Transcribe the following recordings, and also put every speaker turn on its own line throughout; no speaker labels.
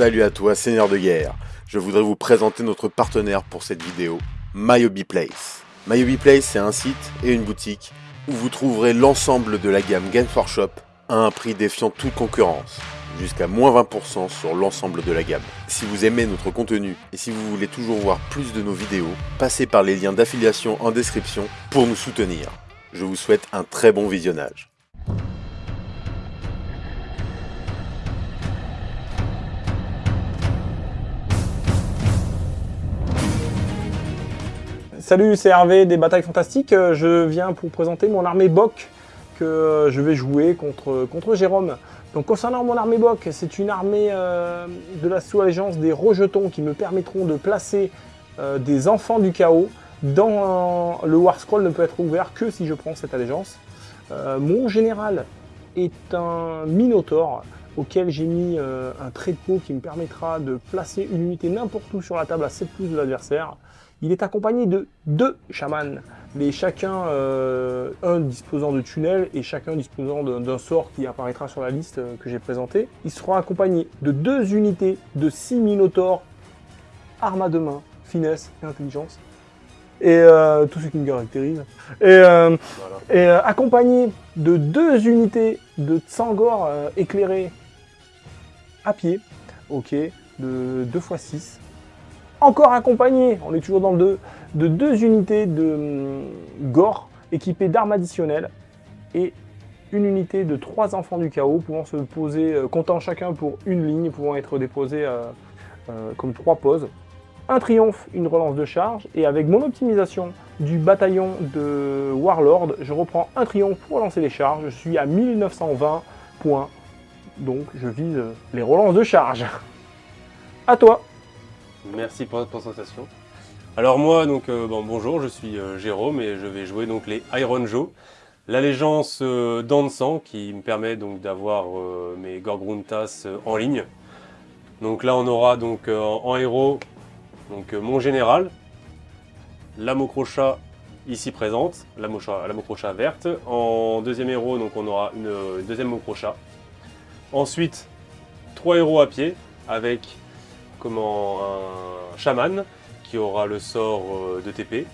Salut à toi, Seigneur de guerre. Je voudrais vous présenter notre partenaire pour cette vidéo, MyHobby Place. MyHobby Place, c'est un site et une boutique où vous trouverez l'ensemble de la gamme Game for Shop à un prix défiant toute concurrence, jusqu'à moins 20% sur l'ensemble de la gamme. Si vous aimez notre contenu et si vous voulez toujours voir plus de nos vidéos, passez par les liens d'affiliation en description pour nous soutenir. Je vous souhaite un très bon visionnage.
Salut, c'est Hervé des Batailles Fantastiques. Euh, je viens pour présenter mon armée Boc que euh, je vais jouer contre, contre Jérôme. Donc concernant mon armée Boc, c'est une armée euh, de la sous-allégeance des rejetons qui me permettront de placer des enfants du chaos dans le War Scroll ne peut être ouvert que si je prends cette allégeance. mon général est un Minotaur auquel j'ai mis un trait de peau qui me permettra de placer une unité n'importe où sur la table à 7 pouces de l'adversaire. Il est accompagné de deux chamans, mais chacun, euh, un disposant de tunnels et chacun disposant d'un sort qui apparaîtra sur la liste euh, que j'ai présentée. Il sera accompagné de deux unités de 6 minotaures, armes à deux mains, finesse et intelligence. Et euh, tout ce qui me caractérise. Et, accompagné de deux unités de Tsangor éclairés à pied, ok, de 2 x 6 encore accompagné, on est toujours dans le 2, de deux unités de hum, gore équipées d'armes additionnelles et une unité de trois enfants du chaos pouvant se poser, euh, comptant chacun pour une ligne, pouvant être déposés euh, euh, comme trois poses. Un triomphe, une relance de charge, et avec mon optimisation du bataillon de Warlord, je reprends un triomphe pour relancer les charges. Je suis à 1920 points, donc je vise les relances de charge. À toi
Merci pour votre présentation. Alors moi, donc euh, bon, bonjour, je suis euh, Jérôme et je vais jouer donc les Iron Joe. L'allégeance euh, sang qui me permet donc d'avoir euh, mes Gorgruntas en ligne. Donc là on aura donc en, héros donc mon général, la Mocrochat ici présente, la, Mocrochat verte. En deuxième héros donc on aura une deuxième Mocrochat. Ensuite trois héros à pied avec comment, un chaman qui aura le sort euh, de TP,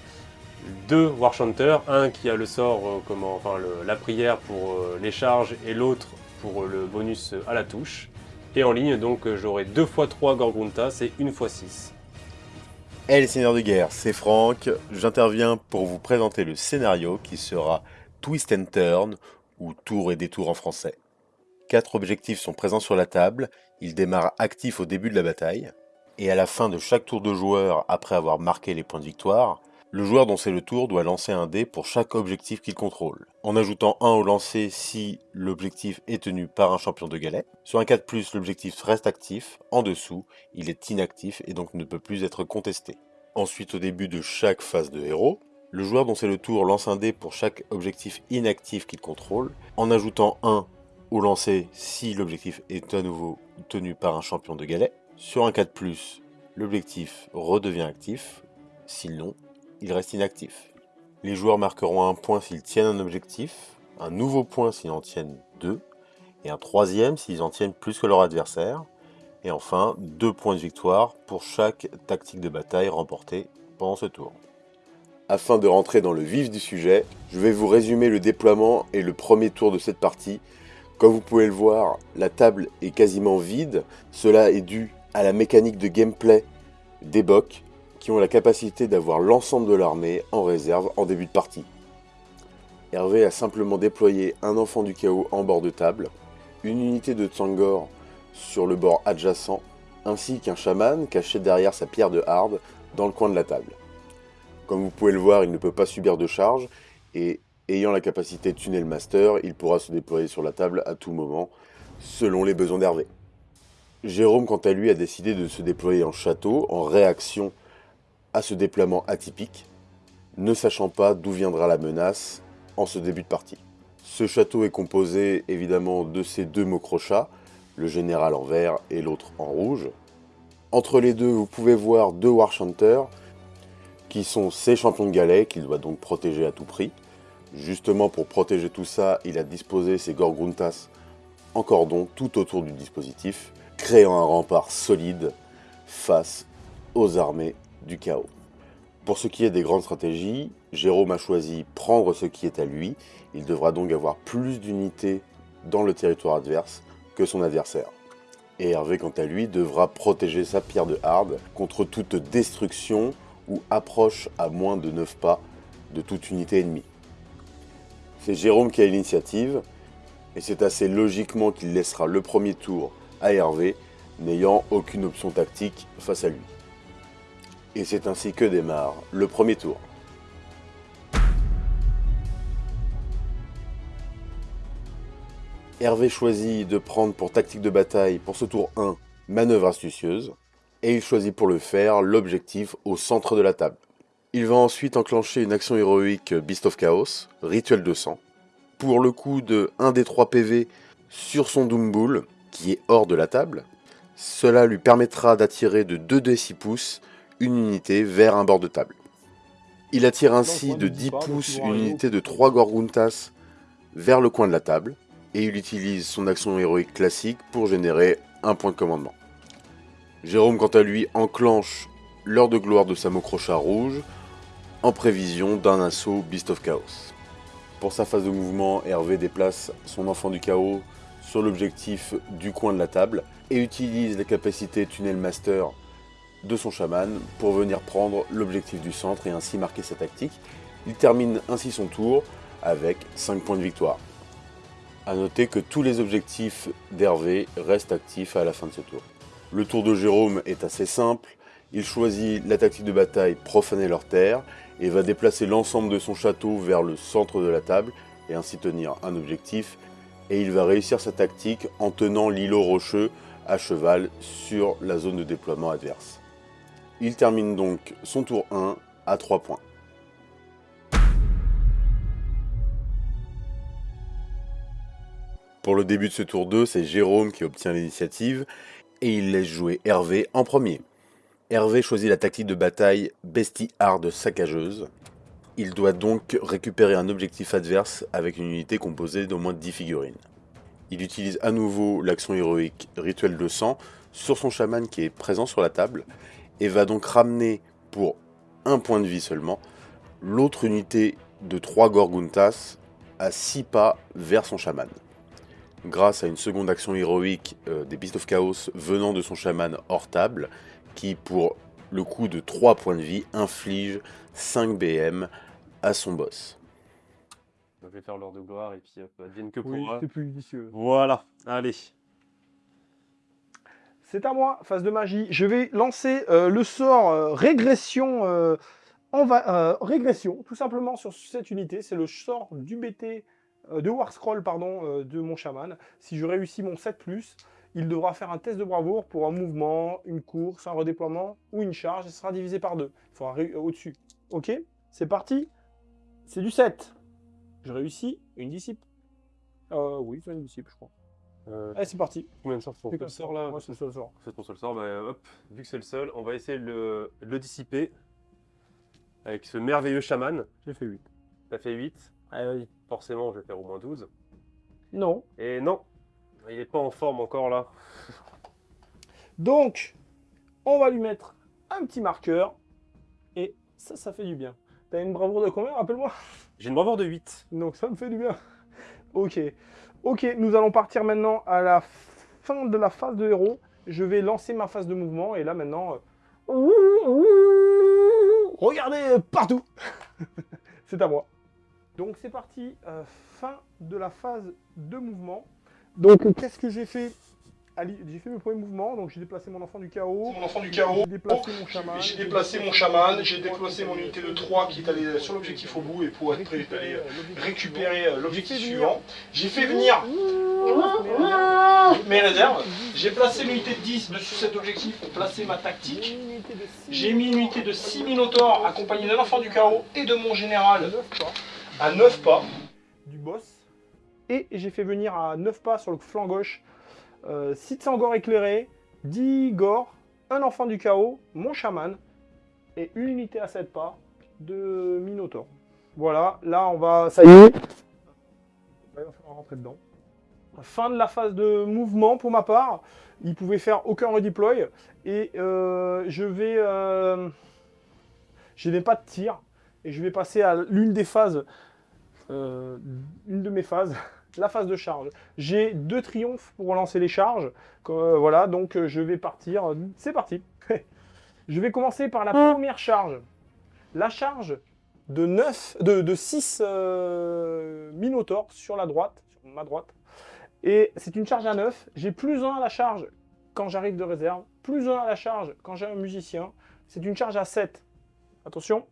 deux Warchanters, un qui a le sort, euh, comment, enfin la prière pour euh, les charges et l'autre pour le bonus à la touche. Et en ligne, donc j'aurai 2 x 3 Gorgruntas et 1 x 6.
Hey les seigneurs de guerre, c'est Franck. J'interviens pour vous présenter le scénario qui sera Twist and Turn, ou Tour et détour en français. Quatre objectifs sont présents sur la table, ils démarrent actifs au début de la bataille, et à la fin de chaque tour de joueur après avoir marqué les points de victoire, le joueur dont c'est le tour doit lancer un dé pour chaque objectif qu'il contrôle, en ajoutant un au lancer si l'objectif est tenu par un champion de galet. Sur un 4+, l'objectif reste actif, en dessous, il est inactif et donc ne peut plus être contesté. Ensuite, au début de chaque phase de héros, le joueur dont c'est le tour lance un dé pour chaque objectif inactif qu'il contrôle, en ajoutant un au lancer si l'objectif est à nouveau tenu par un champion de galet. Sur un 4+, l'objectif redevient actif, sinon il reste inactif. Les joueurs marqueront un point s'ils tiennent un objectif, un nouveau point s'ils en tiennent deux, et un troisième s'ils en tiennent plus que leur adversaire, et enfin deux points de victoire pour chaque tactique de bataille remportée pendant ce tour. Afin de rentrer dans le vif du sujet, je vais vous résumer le déploiement et le premier tour de cette partie comme vous pouvez le voir, la table est quasiment vide. Cela est dû à la mécanique de gameplay des bocs qui ont la capacité d'avoir l'ensemble de l'armée en réserve en début de partie. Hervé a simplement déployé un enfant du chaos en bord de table, une unité de Tsangor sur le bord adjacent, ainsi qu'un chaman caché derrière sa pierre de hard dans le coin de la table. Comme vous pouvez le voir, il ne peut pas subir de charge, et Ayant la capacité Tunnel Master, il pourra se déployer sur la table à tout moment, selon les besoins d'Hervé. Jérôme, quant à lui, a décidé de se déployer en château, en réaction à ce déploiement atypique, ne sachant pas d'où viendra la menace en ce début de partie. Ce château est composé évidemment de ces deux mots le général en vert et l'autre en rouge. Entre les deux, vous pouvez voir deux Warchanters, qui sont ses champions de galets, qu'il doit donc protéger à tout prix. Justement, pour protéger tout ça, il a disposé ses Gorgruntas en cordon tout autour du dispositif, créant un rempart solide face aux armées du chaos. Pour ce qui est des grandes stratégies, Jérôme a choisi prendre ce qui est à lui. Il devra donc avoir plus d'unités dans le territoire adverse que son adversaire. Et Hervé, quant à lui, devra protéger sa pierre de hard contre toute destruction ou approche à moins de 9 pas de toute unité ennemie. C'est Jérôme qui a l'initiative, et c'est assez logiquement qu'il laissera le premier tour à Hervé, n'ayant aucune option tactique face à lui. Et c'est ainsi que démarre le premier tour. Hervé choisit de prendre pour tactique de bataille pour ce tour 1 manœuvre astucieuse, et il choisit pour le faire l'objectif au centre de la table. Il va ensuite enclencher une action héroïque Beast of Chaos, rituel de sang, pour le coup de 1 des 3 PV sur son Doom Bull, qui est hors de la table. Cela lui permettra d'attirer de 2 d 6 pouces une unité vers un bord de table. Il attire ainsi de 10 pouces une unité de 3 Gorguntas vers le coin de la table, et il utilise son action héroïque classique pour générer un point de commandement. Jérôme quant à lui enclenche l'heure de gloire de sa crochat rouge en prévision d'un assaut Beast of Chaos. Pour sa phase de mouvement, Hervé déplace son enfant du chaos sur l'objectif du coin de la table et utilise la capacité Tunnel Master de son chaman pour venir prendre l'objectif du centre et ainsi marquer sa tactique. Il termine ainsi son tour avec 5 points de victoire. A noter que tous les objectifs d'Hervé restent actifs à la fin de ce tour. Le tour de Jérôme est assez simple, il choisit la tactique de bataille profaner leur terre et va déplacer l'ensemble de son château vers le centre de la table et ainsi tenir un objectif et il va réussir sa tactique en tenant l'îlot rocheux à cheval sur la zone de déploiement adverse. Il termine donc son tour 1 à 3 points. Pour le début de ce tour 2, c'est Jérôme qui obtient l'initiative et il laisse jouer Hervé en premier. Hervé choisit la tactique de bataille Bestie Hard saccageuse. Il doit donc récupérer un objectif adverse avec une unité composée d'au moins 10 figurines. Il utilise à nouveau l'action héroïque Rituel de sang sur son chaman qui est présent sur la table et va donc ramener pour un point de vie seulement l'autre unité de 3 Gorguntas à 6 pas vers son chaman grâce à une seconde action héroïque euh, des Beasts of Chaos venant de son chaman hors table, qui pour le coup de 3 points de vie inflige 5 BM à son boss.
Je vais faire l'heure de gloire et puis hop, advienne que
Oui,
pourra.
c'est plus vicieux.
Voilà, allez.
C'est à moi, phase de magie. Je vais lancer euh, le sort euh, régression, euh, en va- euh, régression, tout simplement sur cette unité. C'est le sort du BT euh, de Warscroll pardon, euh, de mon chaman. Si je réussis mon 7+, il devra faire un test de bravoure pour un mouvement, une course, un redéploiement ou une charge. Il sera divisé par deux. Il faudra au-dessus. Ok? C'est parti? C'est du 7. Je réussis une dissipe. Euh, oui, c'est une dissipe, je crois.
Euh,
Allez, c'est parti.
combien de sorts
C'est
le
comme ça.
sort là
Moi, c'est le seul sort.
C'est ton seul sort, bah hop, vu que c'est le seul, on va essayer de le, de le dissiper avec ce merveilleux chaman.
J'ai fait 8.
Ça fait 8,
Allez, vas-y.
forcément je vais faire au moins 12.
Non.
Et non, il est pas en forme encore là.
Donc, on va lui mettre un petit marqueur. Et ça, ça fait du bien. T'as une bravoure de combien Rappelle-moi?
J'ai une bravoure de 8.
Donc, ça me fait du bien. Ok. Ok, nous allons partir maintenant à la fin de la phase de héros. Je vais lancer ma phase de mouvement. Et là, maintenant... euh, Regardez partout C'est à moi. Donc, c'est parti. euh, fin de la phase de mouvement. Donc, qu'est-ce que j'ai fait? Ali- J'ai fait mes premiers mouvements. Donc, j'ai déplacé mon enfant du chaos.
Mon enfant du chaos.
J'ai déplacé mon chaman.
J'ai déplacé mon chaman, j'ai déplacé mon unité de 3 qui est allée sur l'objectif au bout et pour être prêt à aller récupérer euh, l'objectif suivant. J'ai fait venir mes réserves. J'ai placé l'unité de 10 dessus cet objectif pour placer ma tactique. J'ai mis une unité de 6 minotaures accompagnée d'un enfant du chaos et de mon général
9 pas
à 9 pas.
du boss. Et j'ai fait venir à 9 pas sur le flanc gauche euh, 600 gore éclairés, 10 gore, un enfant du chaos, mon chaman et une unité à 7 pas de Minotaur. Voilà, là on va. Ça y est. Il va falloir rentrer dedans. Fin de la phase de mouvement pour ma part. il pouvait faire aucun redeploy. Et euh, je vais... euh, je n'ai pas de tir. Et je vais passer à l'une des phases, euh, une de mes phases, la phase de charge. J'ai deux triomphes pour relancer les charges. Euh, voilà, donc euh, je vais partir. C'est parti. je vais commencer par la première charge. La charge de 9, de, de 6 euh, Minotaurs sur la droite, sur ma droite. Et c'est une charge à 9. J'ai plus 1 à la charge quand j'arrive de réserve, plus 1 à la charge quand j'ai un musicien. C'est une charge à 7. Attention.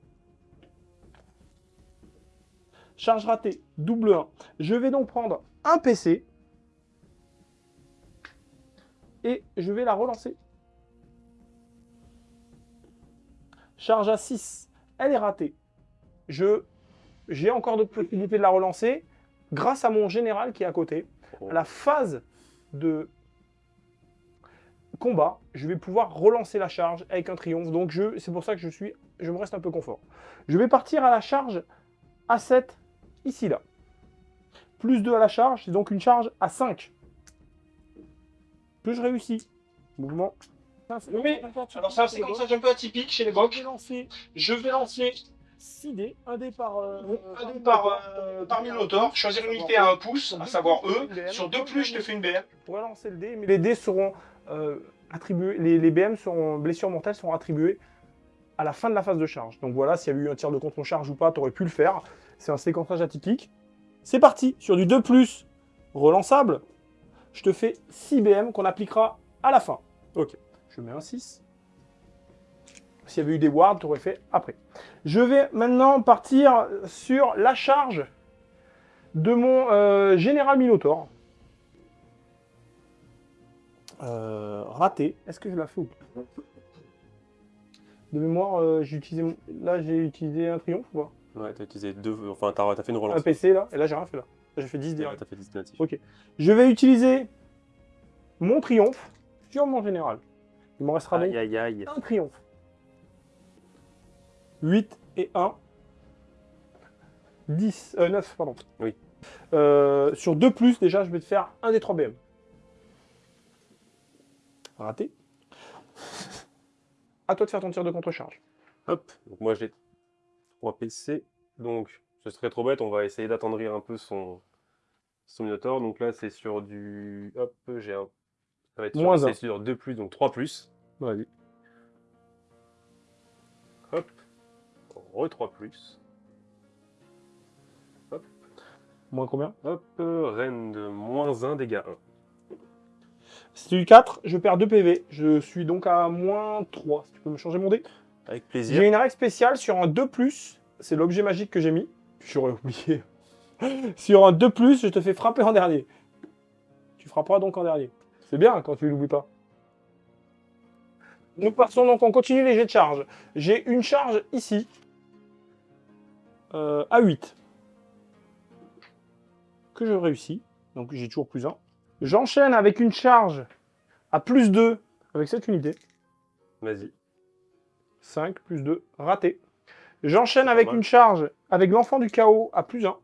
Charge ratée, double 1. Je vais donc prendre un PC. Et je vais la relancer. Charge à 6. Elle est ratée. Je J'ai encore d'autres possibilités de la relancer grâce à mon général qui est à côté.
Oh.
À la phase de combat, je vais pouvoir relancer la charge avec un triomphe. Donc je, c'est pour ça que je suis, je me reste un peu confort. Je vais partir à la charge à 7 ici là. Plus 2 à la charge, c'est donc une charge à 5. Que je réussis. Mouvement.
Oui, Alors c'est un séquençage un peu atypique chez les
Je vais
bocs.
lancer
Je vais lancer
6 dés, un dé par, euh,
un dé par, euh, par Minotaur, choisir une unité à un pouce, à savoir eux. Sur deux plus, je te fais une BM.
Je pourrais lancer le dé, mais les dés seront euh, attribués, les, les BM seront, blessures mortelles seront attribuées à la fin de la phase de charge. Donc voilà, s'il y a eu un tir de contre-charge ou pas, tu aurais pu le faire. C'est un séquençage atypique. C'est parti, sur du 2+, relançable, je te fais 6 BM qu'on appliquera à la fin. Ok, je mets un 6. S'il y avait eu des wards, tu aurais fait après. Je vais maintenant partir sur la charge de mon euh, Général Minotaur. Euh, raté. Est-ce que je la fais ou pas? De mémoire, euh, j'ai utilisé là j'ai utilisé un triomphe ou pas?
Ouais, t'as utilisé deux. Enfin, t'as t'as fait une relance.
Un PC là, et là j'ai rien fait là. Là, J'ai fait 10
Ouais,
direct.
t'as fait 10 natifs.
Ok. Je vais utiliser mon triomphe sur mon général. Il me restera donc
Aïe aïe aïe.
un triomphe. 8 et 1. 10, euh, 9, pardon.
Oui.
Euh, sur 2 plus, déjà, je vais te faire un des 3 BM. Raté. à toi de faire ton tir de contre-charge.
Hop, donc moi j'ai 3 PC. Donc ce serait trop bête, on va essayer d'attendrir un peu son, son Minotaur. Donc là c'est sur du. Hop, j'ai un. Ça va être
Moins
sur, sur 2, donc 3.
Vas-y.
Hop, re 3.
Moins combien?
Hop, euh, reine de moins 1, dégâts 1.
Si tu 4, je perds 2 PV. Je suis donc à moins 3. Si tu peux me changer mon dé?
Avec plaisir.
J'ai une règle spéciale sur un 2+, c'est l'objet magique que j'ai mis. J'aurais oublié. sur un 2+, je te fais frapper en dernier. Tu frapperas donc en dernier. C'est bien quand tu l'oublies pas. Nous passons donc, on continue les jets de charge. J'ai une charge ici, euh, à 8, que je réussis. Donc j'ai toujours plus 1. J'enchaîne avec une charge à plus 2 avec cette unité.
Vas-y.
5 plus 2, raté. J'enchaîne avec une charge avec l'enfant du chaos à plus 1.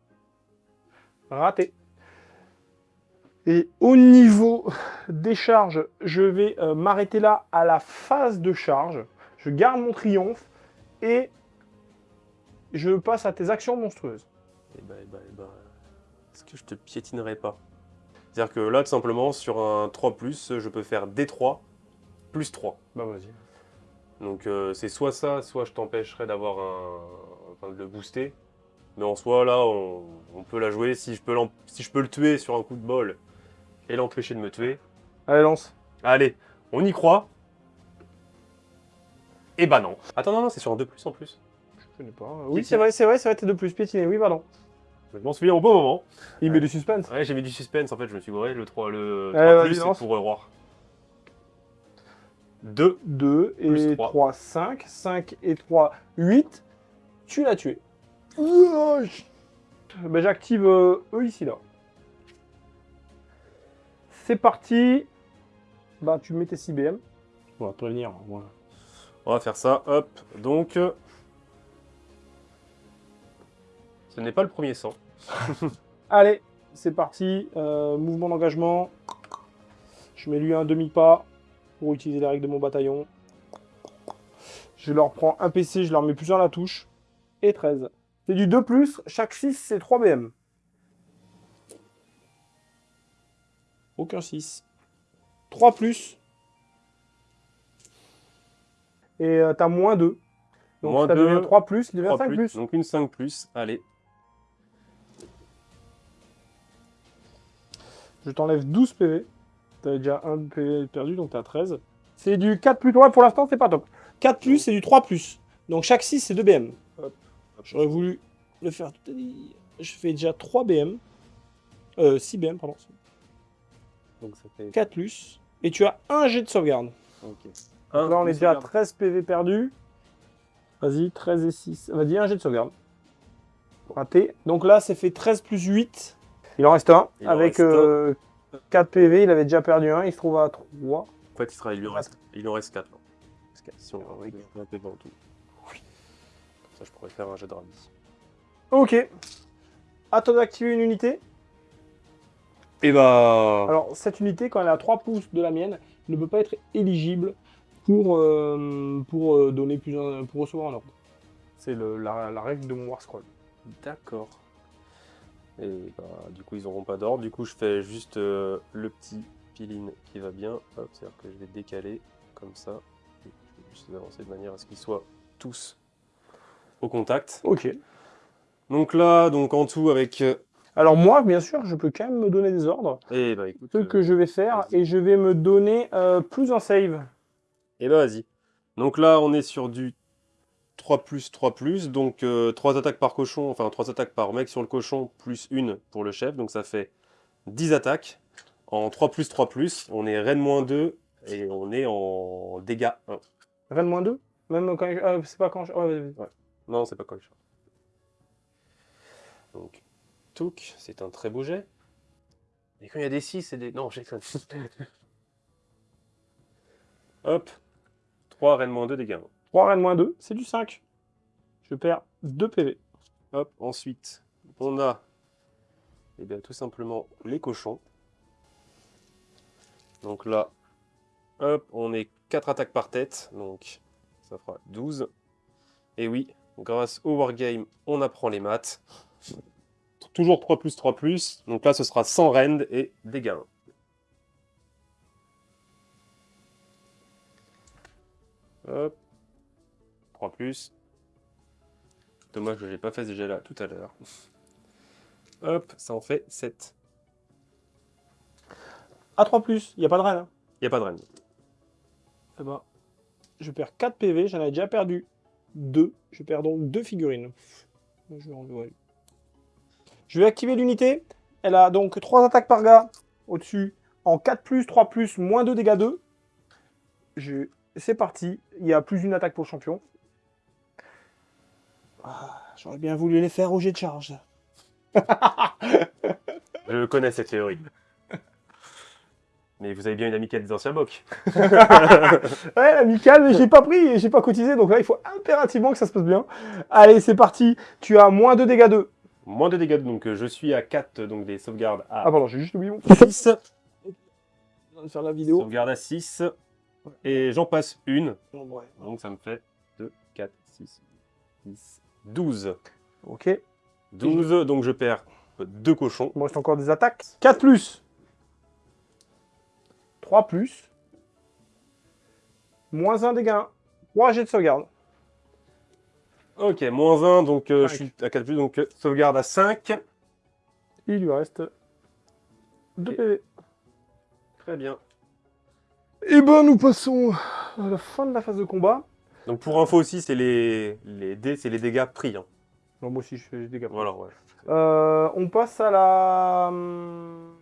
Raté. Et au niveau des charges, je vais euh, m'arrêter là à la phase de charge. Je garde mon triomphe et je passe à tes actions monstrueuses.
Et bah, et bah, et bah, est-ce que je te piétinerai pas? C'est-à-dire que là, tout simplement, sur un 3, je peux faire D3 plus 3.
Bah vas-y.
Donc euh, c'est soit ça, soit je t'empêcherai d'avoir un. Enfin, de le booster. Mais en soi, là, on, on peut la jouer. Si je peux, si je peux le tuer sur un coup de bol et l'empêcher de me tuer.
Allez, lance.
Allez, on y croit. Et bah non. Attends, non, non, c'est sur un 2 en plus.
Je connais pas. Oui, c'est vrai, c'est vrai, c'est vrai, t'es de plus piétiné. Oui, pardon.
Je m'en souviens au bon moment.
Il met du suspense.
Ouais, j'ai mis du suspense en fait, je me suis gouré. Le 3, le
Allez,
3
vas-y,
c'est
lance.
pour Roi. 2.
2
Plus
et
trois.
3, 5. 5 et 3, 8. Tu l'as tué. Ben, J'active euh, eux ici là. C'est parti. Bah tu mets tes 6 BM. On va te prévenir. Voilà.
On va faire ça, hop. Donc, euh, ce n'est pas le premier sang.
Allez, c'est parti. Euh, mouvement d'engagement. Je mets lui un demi-pas pour utiliser les règles de mon bataillon. Je leur prends un PC, je leur mets plusieurs la touche. Et 13. C'est du 2+, chaque 6 c'est 3 BM. Aucun 6. 3 plus. Et euh, t'as moins 2. Donc
Moins
ça
deux,
devient 3 plus, il devient
3
5
plus,
plus.
Donc une 5 plus. Allez.
Je t'enlève 12 PV. T'avais déjà 1 PV perdu, donc t'as 13. C'est du 4 plus. Ouais, pour l'instant, c'est pas top. 4 plus, c'est du 3 plus. Donc chaque 6, c'est 2 BM. J'aurais voulu le faire tout à l'heure. Je fais déjà 3 BM. Euh, 6 BM, pardon.
Donc ça fait.
4 plus. Et tu as un jet de sauvegarde.
Ok.
Là, on est
Un,
déjà à
sauvegarde.
13 PV perdus. Vas-y, 13 et 6. Vas-y, un jet de sauvegarde. Raté. Donc là, c'est fait 13 plus 8. Il en reste un.
Il en
avec
reste un.
euh, 4 PV, il avait déjà perdu un. Il se trouve à 3.
En fait, il, sera, il, lui en reste, il en reste 4. Si on regarde un peu dans tout. Comme ça, je pourrais faire un jet de rallye.
Ok. À toi d'activer une unité.
Et bah.
Alors, cette unité, quand elle est à 3 pouces de la mienne, ne peut pas être éligible pour, euh, pour, euh, donner plus un- pour recevoir un ordre. C'est la règle de mon War Scroll.
D'accord. Et bah, du coup, ils n'auront pas d'ordre. Du coup, je fais juste euh, le petit piline qui va bien. C'est-à-dire que je vais décaler comme ça. Et je vais juste avancer de manière à ce qu'ils soient tous au contact.
Ok.
Donc là, donc en tout avec. euh,
Alors moi, bien sûr, je peux quand même me donner des ordres.
Eh bah écoute.
Ce
euh,
que je vais faire, et je vais me donner euh, plus un save.
Eh bah vas-y. Donc là, on est sur du 3 plus 3 plus. Donc 3 attaques par cochon, enfin 3 attaques par mec sur le cochon, plus une pour le chef. Donc ça fait 10 attaques. En 3 plus 3 plus, on est reine moins 2 et on est en dégâts 1.
Rennes moins 2 Même quand je- ah, c'est pas quand je... ouais, vas-y, vas-y.
Non, c'est pas quoi Donc, Touk, c'est un très beau jet. Et quand il y a des 6, c'est des. Non, j'ai Hop. 3 reine moins 2 dégâts 1.
3 Rennes moins 2, c'est du 5. Je perds 2 PV.
Hop, ensuite, on a eh bien, tout simplement les cochons. Donc là, hop, on est 4 attaques par tête, donc ça fera 12. Et oui, grâce au wargame, on apprend les maths. Toujours 3 plus 3 plus, donc là ce sera 100 rend et dégâts 1. Hop, 3 plus. Dommage que j'ai pas fait ce jet là tout à l'heure. Hop, ça en fait 7.
À 3 plus, il n'y a pas de hein.
Il a pas de reine.
Eh ben, je perds 4 PV, j'en ai déjà perdu 2. Je perds donc 2 figurines. Je vais, enlever. Je vais activer l'unité. Elle a donc 3 attaques par gars au-dessus. En 4 plus, 3 plus, moins 2 dégâts 2. Je... C'est parti. Il y a plus d'une attaque pour le champion. Ah, J'aurais bien voulu les faire au jet de charge.
Je connais cette théorie. Mais vous avez bien une amicale des anciens bocs.
Ouais, amical, mais j'ai pas pris et j'ai pas cotisé, donc là il faut impérativement que ça se passe bien. Allez, c'est parti. Tu as moins 2 dégâts 2.
Moins de dégâts, donc euh, je suis à 4, donc des sauvegardes à
Ah pardon, j'ai juste oublié mon
6.
de faire la vidéo.
Sauvegarde à 6. Et j'en passe une. Donc ça me fait 2, 4, 6, 10, 12.
Ok.
12, donc je perds deux cochons.
Il me reste encore des attaques. 4 plus. 3 plus. Moins 1 dégâts. 3 jets de sauvegarde.
Ok, moins 1, donc euh, je suis à 4 plus, donc euh, sauvegarde à 5.
Il lui reste 2
Ok.
PV.
Très bien.
Et ben nous passons à la fin de la phase de combat.
Donc pour info aussi, c'est les, les dés, c'est les dégâts pris. hein.
Non, moi aussi je fais des dégâts.
Voilà, ouais.
Euh, on passe à la hum,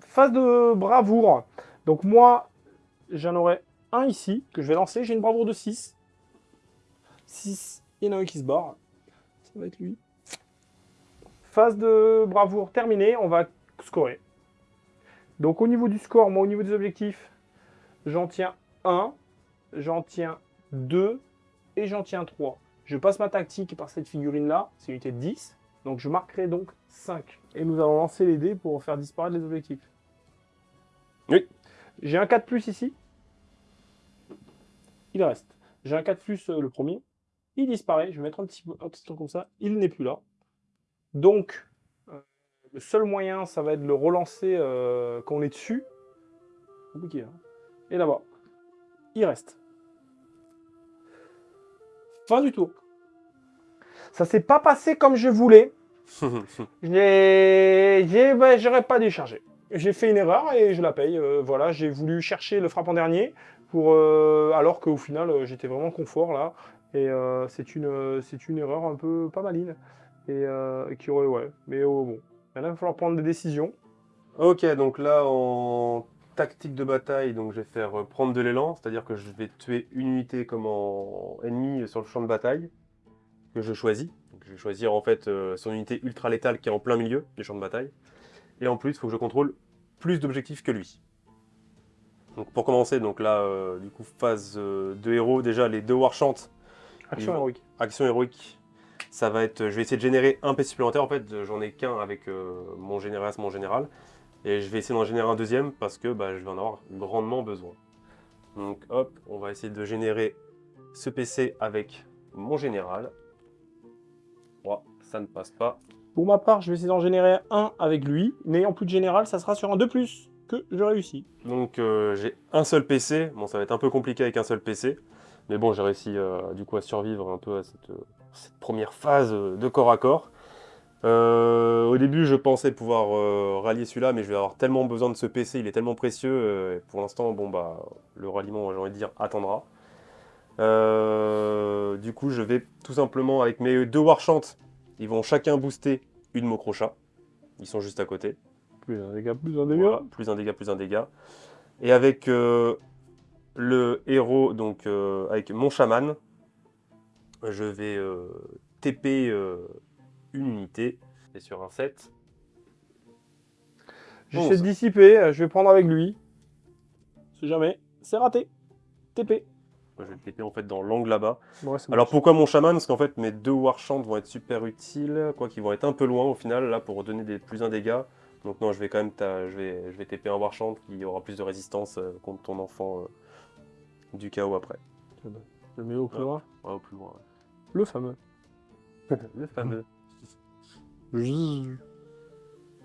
phase de bravoure. Donc moi, j'en aurai un ici que je vais lancer. J'ai une bravoure de 6. 6. Il y en a un qui se barre. Ça va être lui. Phase de bravoure terminée. On va scorer. Donc au niveau du score, moi au niveau des objectifs, j'en tiens 1, j'en tiens 2 et j'en tiens 3. Je passe ma tactique par cette figurine-là, c'est une unité de 10. Donc je marquerai donc 5. Et nous allons lancer les dés pour faire disparaître les objectifs.
Oui.
J'ai un 4 plus ici. Il reste. J'ai un 4 plus euh, le premier. Il disparaît. Je vais mettre un petit, un petit comme ça. Il n'est plus là. Donc, euh, le seul moyen, ça va être de le relancer euh, quand on est dessus. Compliqué, hein. Et là-bas. Il reste. Fin du tour. Ça s'est pas passé comme je voulais. J'ai, j'ai- bah, j'aurais pas dû charger. J'ai fait une erreur et je la paye. Euh, voilà, j'ai voulu chercher le frappe en dernier pour, euh, alors qu'au final euh, j'étais vraiment confort là. Et euh, c'est une, c'est une erreur un peu pas maline et qui aurait, ouais. Mais oh, bon, maintenant il va falloir prendre des décisions.
Ok, donc là en tactique de bataille, donc je vais faire euh, prendre de l'élan, c'est-à-dire que je vais tuer une unité comme en ennemi sur le champ de bataille que je choisis. Donc, je vais choisir en fait euh, son unité ultra létale qui est en plein milieu du champ de bataille. Et en plus, il faut que je contrôle plus d'objectifs que lui. Donc pour commencer, donc là, euh, du coup, phase euh, de héros, déjà les deux Warchants,
Action héroïque.
action héroïque, ça va être, je vais essayer de générer un PC supplémentaire. En fait, j'en ai qu'un avec euh, mon général, mon général. Et je vais essayer d'en générer un deuxième parce que bah, je vais en avoir grandement besoin. Donc hop, on va essayer de générer ce PC avec mon général. Oh, ça ne passe pas.
Pour ma part, je vais essayer d'en générer un avec lui. N'ayant plus de général, ça sera sur un 2 plus que je réussis.
Donc euh, j'ai un seul PC. Bon, ça va être un peu compliqué avec un seul PC. Mais bon, j'ai réussi euh, du coup à survivre un peu à cette, euh, cette première phase de corps à corps. Euh, au début, je pensais pouvoir euh, rallier celui-là, mais je vais avoir tellement besoin de ce PC, il est tellement précieux. euh, et pour l'instant, bon bah, le ralliement, j'ai envie de dire, attendra. Du coup, je vais tout simplement avec mes deux Warchants, ils vont chacun booster une Mocrochat. Ils sont juste à côté.
Plus un dégât, plus un dégât.
Voilà, plus un dégât, plus un dégât. Et avec le héros, donc avec mon chaman, je vais TP une unité. Et sur un 7.
J'essaie de dissiper, euh, je vais prendre avec lui. C'est jamais. C'est raté. TP.
Je vais le TP en fait dans l'angle là-bas.
Ouais.
Alors pourquoi mon chaman? Parce qu'en fait mes deux warchants vont être super utiles, quoi qu'ils vont être un peu loin au final là pour donner des plus un dégât. Donc non, je vais quand même je vais je vais TP un warchant qui aura plus de résistance euh, contre ton enfant euh, du chaos après.
Le mets au plus loin.
Ouais, au plus loin. ouais.
Le fameux.
Le fameux.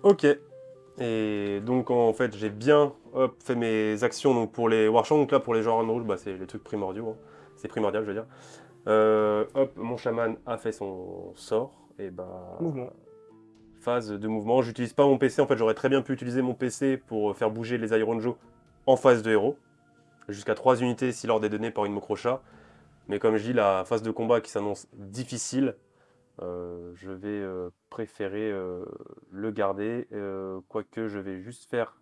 Ok. Et donc en fait j'ai bien hop, fait mes actions donc, pour les Warchamps. Donc là pour les genres en rouge, bah, c'est les trucs primordiaux. hein. C'est primordial je veux dire. Euh, hop, mon chaman a fait son sort. Et bah.
Mouvement.
Phase de mouvement. J'utilise pas mon PC. En fait j'aurais très bien pu utiliser mon PC pour faire bouger les Iron Joe en phase de héros. Jusqu'à 3 unités si l'ordre est donné par une Mocrochat. Mais comme je dis, la phase de combat qui s'annonce difficile, euh, je vais euh, préférer euh, le garder, euh, quoique je vais juste faire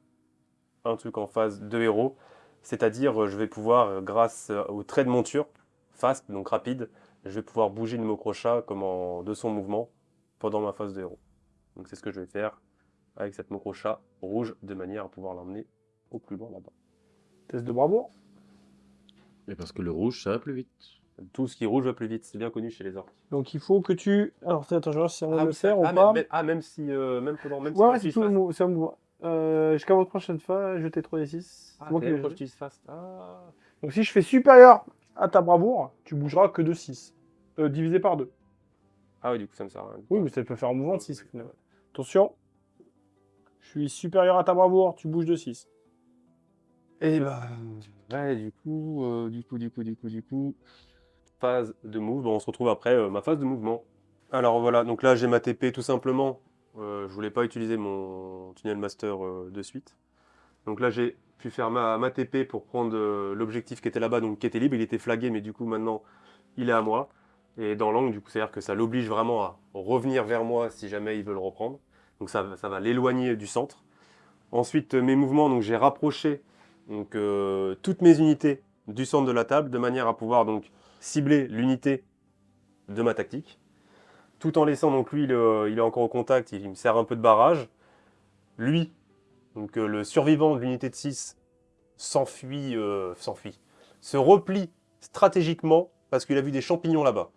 un truc en phase de héros, c'est-à-dire je vais pouvoir, grâce au trait de monture, fast, donc rapide, je vais pouvoir bouger une Mocrochat comme en, de son mouvement pendant ma phase de héros. Donc c'est ce que je vais faire avec cette Mocrochat rouge, de manière à pouvoir l'emmener au plus loin là-bas.
Test de bravoure.
Et parce que le rouge, ça va plus vite.
Tout ce qui rouge va plus vite, c'est bien connu chez les orques.
Donc il faut que tu. Alors attends, je vais voir si on va
Ah,
le
oui,
faire
ah,
ou pas.
ah, même si, euh, même pendant, même si
Ouais,
tu
c'est tout le mou- un mouvement. Euh, Jusqu'à votre prochaine fois, jetez 3 d 6.
Ah,
moi qui
utilises fast. Ah.
Donc si je fais supérieur à ta bravoure, tu bougeras que de 6. Euh, divisé par 2.
Ah oui, du coup, ça me sert à rien.
Oui, mais ça peut faire un mouvement de 6. Attention. Je suis supérieur à ta bravoure, tu bouges de 6.
Et bah, ouais, du coup, euh, du coup, du coup, du coup, du coup, phase de move. Bon, on se retrouve après euh, ma phase de mouvement. Alors voilà, donc là j'ai ma TP tout simplement. Euh, je voulais pas utiliser mon tunnel master euh, de suite. Donc là j'ai pu faire ma, ma TP pour prendre euh, l'objectif qui était là-bas, donc qui était libre. Il était flagué, mais du coup maintenant il est à moi. Et dans l'angle, du coup, c'est-à-dire que ça l'oblige vraiment à revenir vers moi si jamais il veut le reprendre. Donc ça, ça va l'éloigner du centre. Ensuite, mes mouvements, donc j'ai rapproché donc, toutes mes unités du centre de la table de manière à pouvoir donc cibler l'unité de ma tactique. Tout en laissant donc lui, il, est- encore au contact, il, me sert un peu de barrage. Lui, donc euh, le survivant de l'unité de 6, s'enfuit, euh, s'enfuit, se replie stratégiquement parce qu'il a vu des champignons là-bas.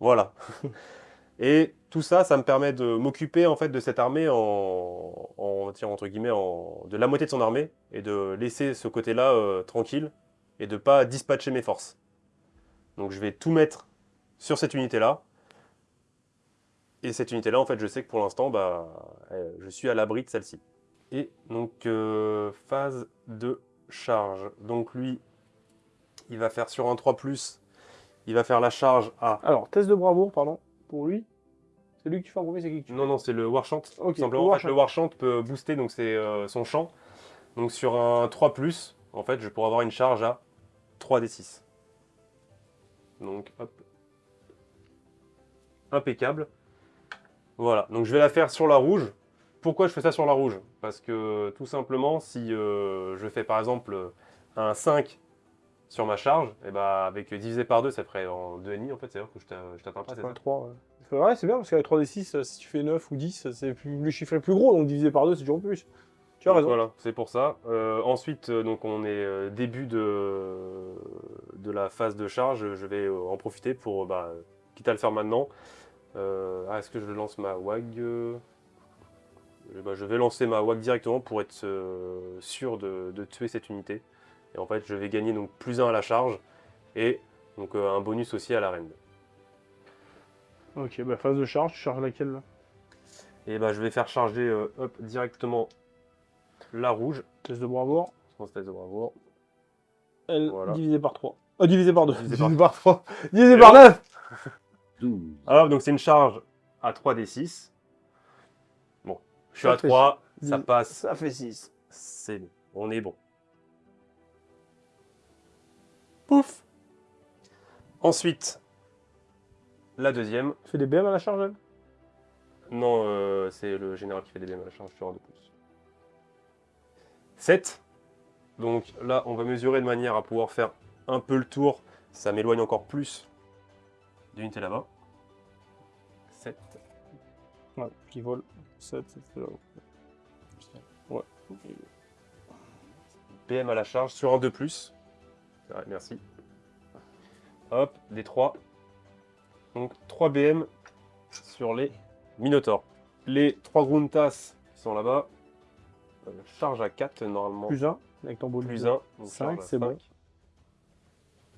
Voilà. Et tout ça, ça me permet de m'occuper en fait de cette armée en, en tiens, entre guillemets, de la moitié de son armée et de laisser ce côté-là euh, tranquille et de pas dispatcher mes forces. Donc je vais tout mettre sur cette unité-là. Et cette unité-là, en fait, je sais que pour l'instant, bah, je suis à l'abri de celle-ci. Et donc, euh, phase de charge. Donc lui, il va faire sur un 3+, il va faire la charge à...
Alors, test de bravoure, pardon, pour lui. C'est lui que tu fais en premier, c'est qui que tu
Non, non, c'est le Warchant. Simplement, en fait, le Warchant peut booster donc c'est euh, son champ. Donc sur un 3+, en fait, je pourrais avoir une charge à 3d6. Donc, hop. Impeccable. Voilà, donc je vais la faire sur la rouge. Pourquoi je fais ça sur la rouge? Parce que tout simplement, si euh, je fais par exemple un 5 sur ma charge, et bah avec divisé par 2, ça ferait en 2,5 en fait, c'est-à-dire que je t'a- je t'atteins pas, c'est ça?
Ouais, 3, ouais. C'est c'est bien parce qu'avec 3d6, euh, si tu fais 9 ou 10, c'est plus, le chiffre est plus gros, donc divisé par 2, c'est toujours plus. Tu as
Donc
raison.
Voilà, c'est pour ça. Euh, ensuite, euh, donc on est euh, début de, de la phase de charge. Je vais en profiter pour, bah, quitte à le faire maintenant. Euh, ah, Est-ce que je lance ma WAG bah, Je vais lancer ma WAG directement pour être sûr de, de tuer cette unité. Et en fait, je vais gagner donc plus 1 à la charge et donc euh, un bonus aussi à la reine.
Ok, bah phase de charge, tu charges laquelle là?
Et bah, je vais faire charger euh, hop, directement la rouge.
Test de bravoure.
Sans test de bravoure.
Elle
Voilà.
divisé par 3. Ah, divisé par 2.
Divisé
Divisé,
par-
par 3. Divisé
Et
par
là-
9
12.
Alors, donc c'est une charge à 3d6. Bon, je suis
Ça
à
fait
3, ça passe,
Ça fait 6.
c'est bon, on est bon. Pouf Ensuite, la deuxième.
Fais des BM à la charge, elle?
Non, euh, c'est le général qui fait des BM à la charge sur un de plus. 7. Donc là, on va mesurer de manière à pouvoir faire un peu le tour. Ça m'éloigne encore plus d'unité là-bas. 7.
Ouais, qui vole. 7, c'est là. Ouais.
PM à la charge sur un 2 plus. Ouais, merci. Hop, des 3. Donc 3 BM sur les Minotaurs. Les 3 Gruntas qui sont là-bas. Euh, charge à 4 normalement.
Plus 1, avec ton bonus.
Plus 1. Donc
Cinq,
charge à
c'est bon.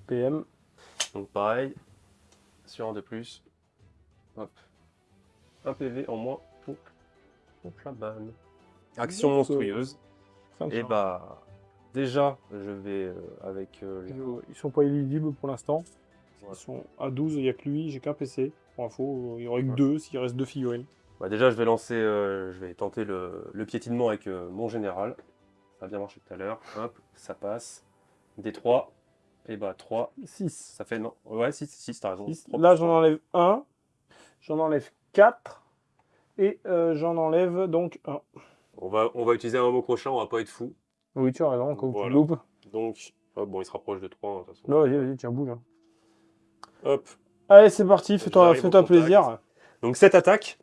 PM.
Donc pareil. Sur un de plus. Hop. Un PV en moins pour la balle. Action monstrueuse. Et
charge.
bah déjà je vais euh, avec euh, les-
Euh, Ils sont pas éligibles pour l'instant. Ils sont à 12, il n'y a que lui, j'ai qu'un PC. Pour info, il y aurait que deux s'il reste deux figurines.
Bah déjà, je vais lancer, euh, je vais tenter le, le piétinement avec euh, mon général. Ça a bien marché tout à l'heure. Hop, ça passe. Des 3. Et bah 3,
6.
ça fait non. Ouais, 6, 6, t'as raison.
Là, j'en enlève un. J'en enlève 4. Et euh, j'en enlève donc un.
On va, on va utiliser un mot crochet, on va pas être fou.
Oui, tu as raison, quand
Voilà.
tu loupes.
Donc, hop, bon, il se rapproche de 3 de toute façon.
Non, vas-y, vas-y, tiens, bouge. hein.
Hop.
Allez, c'est parti, fais-toi
contact.
plaisir.
Donc cette attaque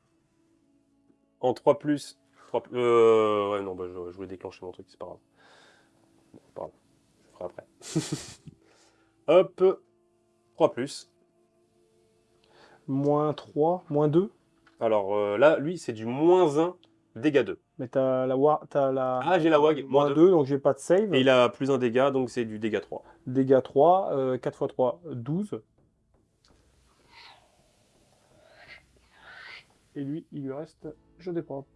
en 3 plus. 3 plus euh, ouais, non, bah, je, je voulais déclencher mon truc, c'est pas grave. Bon, grave, je ferai après. Hop, 3 plus.
Moins 3, moins 2.
Alors euh, là, lui, c'est du moins 1 dégâts 2.
Mais t'as la, t'as la
Ah, j'ai la WAG, moins
moins
2.
2, donc j'ai pas de save.
Et il a plus un dégât, donc c'est du dégât 3.
Dégâts 3, euh, 4 x 3, 12. Et lui, il lui reste. Je déporte.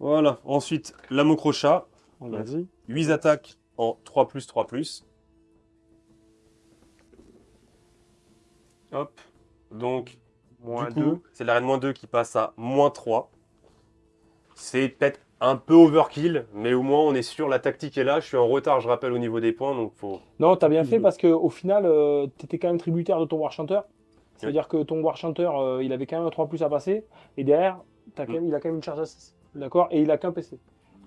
Voilà. Ensuite, l'amo crochat,
Vas-y.
8 attaques en 3 plus 3 plus. Hop. Donc,
Moins
du coup,
2.
c'est la reine moins 2 qui passe à moins 3. C'est peut-être un peu overkill, mais au moins on est sûr, la tactique est là. Je suis en retard, je rappelle, au niveau des points, donc faut...
Non, t'as bien fait parce qu'au final, euh, t'étais quand même tributaire de ton War Chanter. C'est-à-dire que ton War Chanter, euh, il avait quand même un 3 plus à passer. Et derrière, quand
Mm.
même, il a quand même une charge à 6. D'accord? Et il a qu'un PC.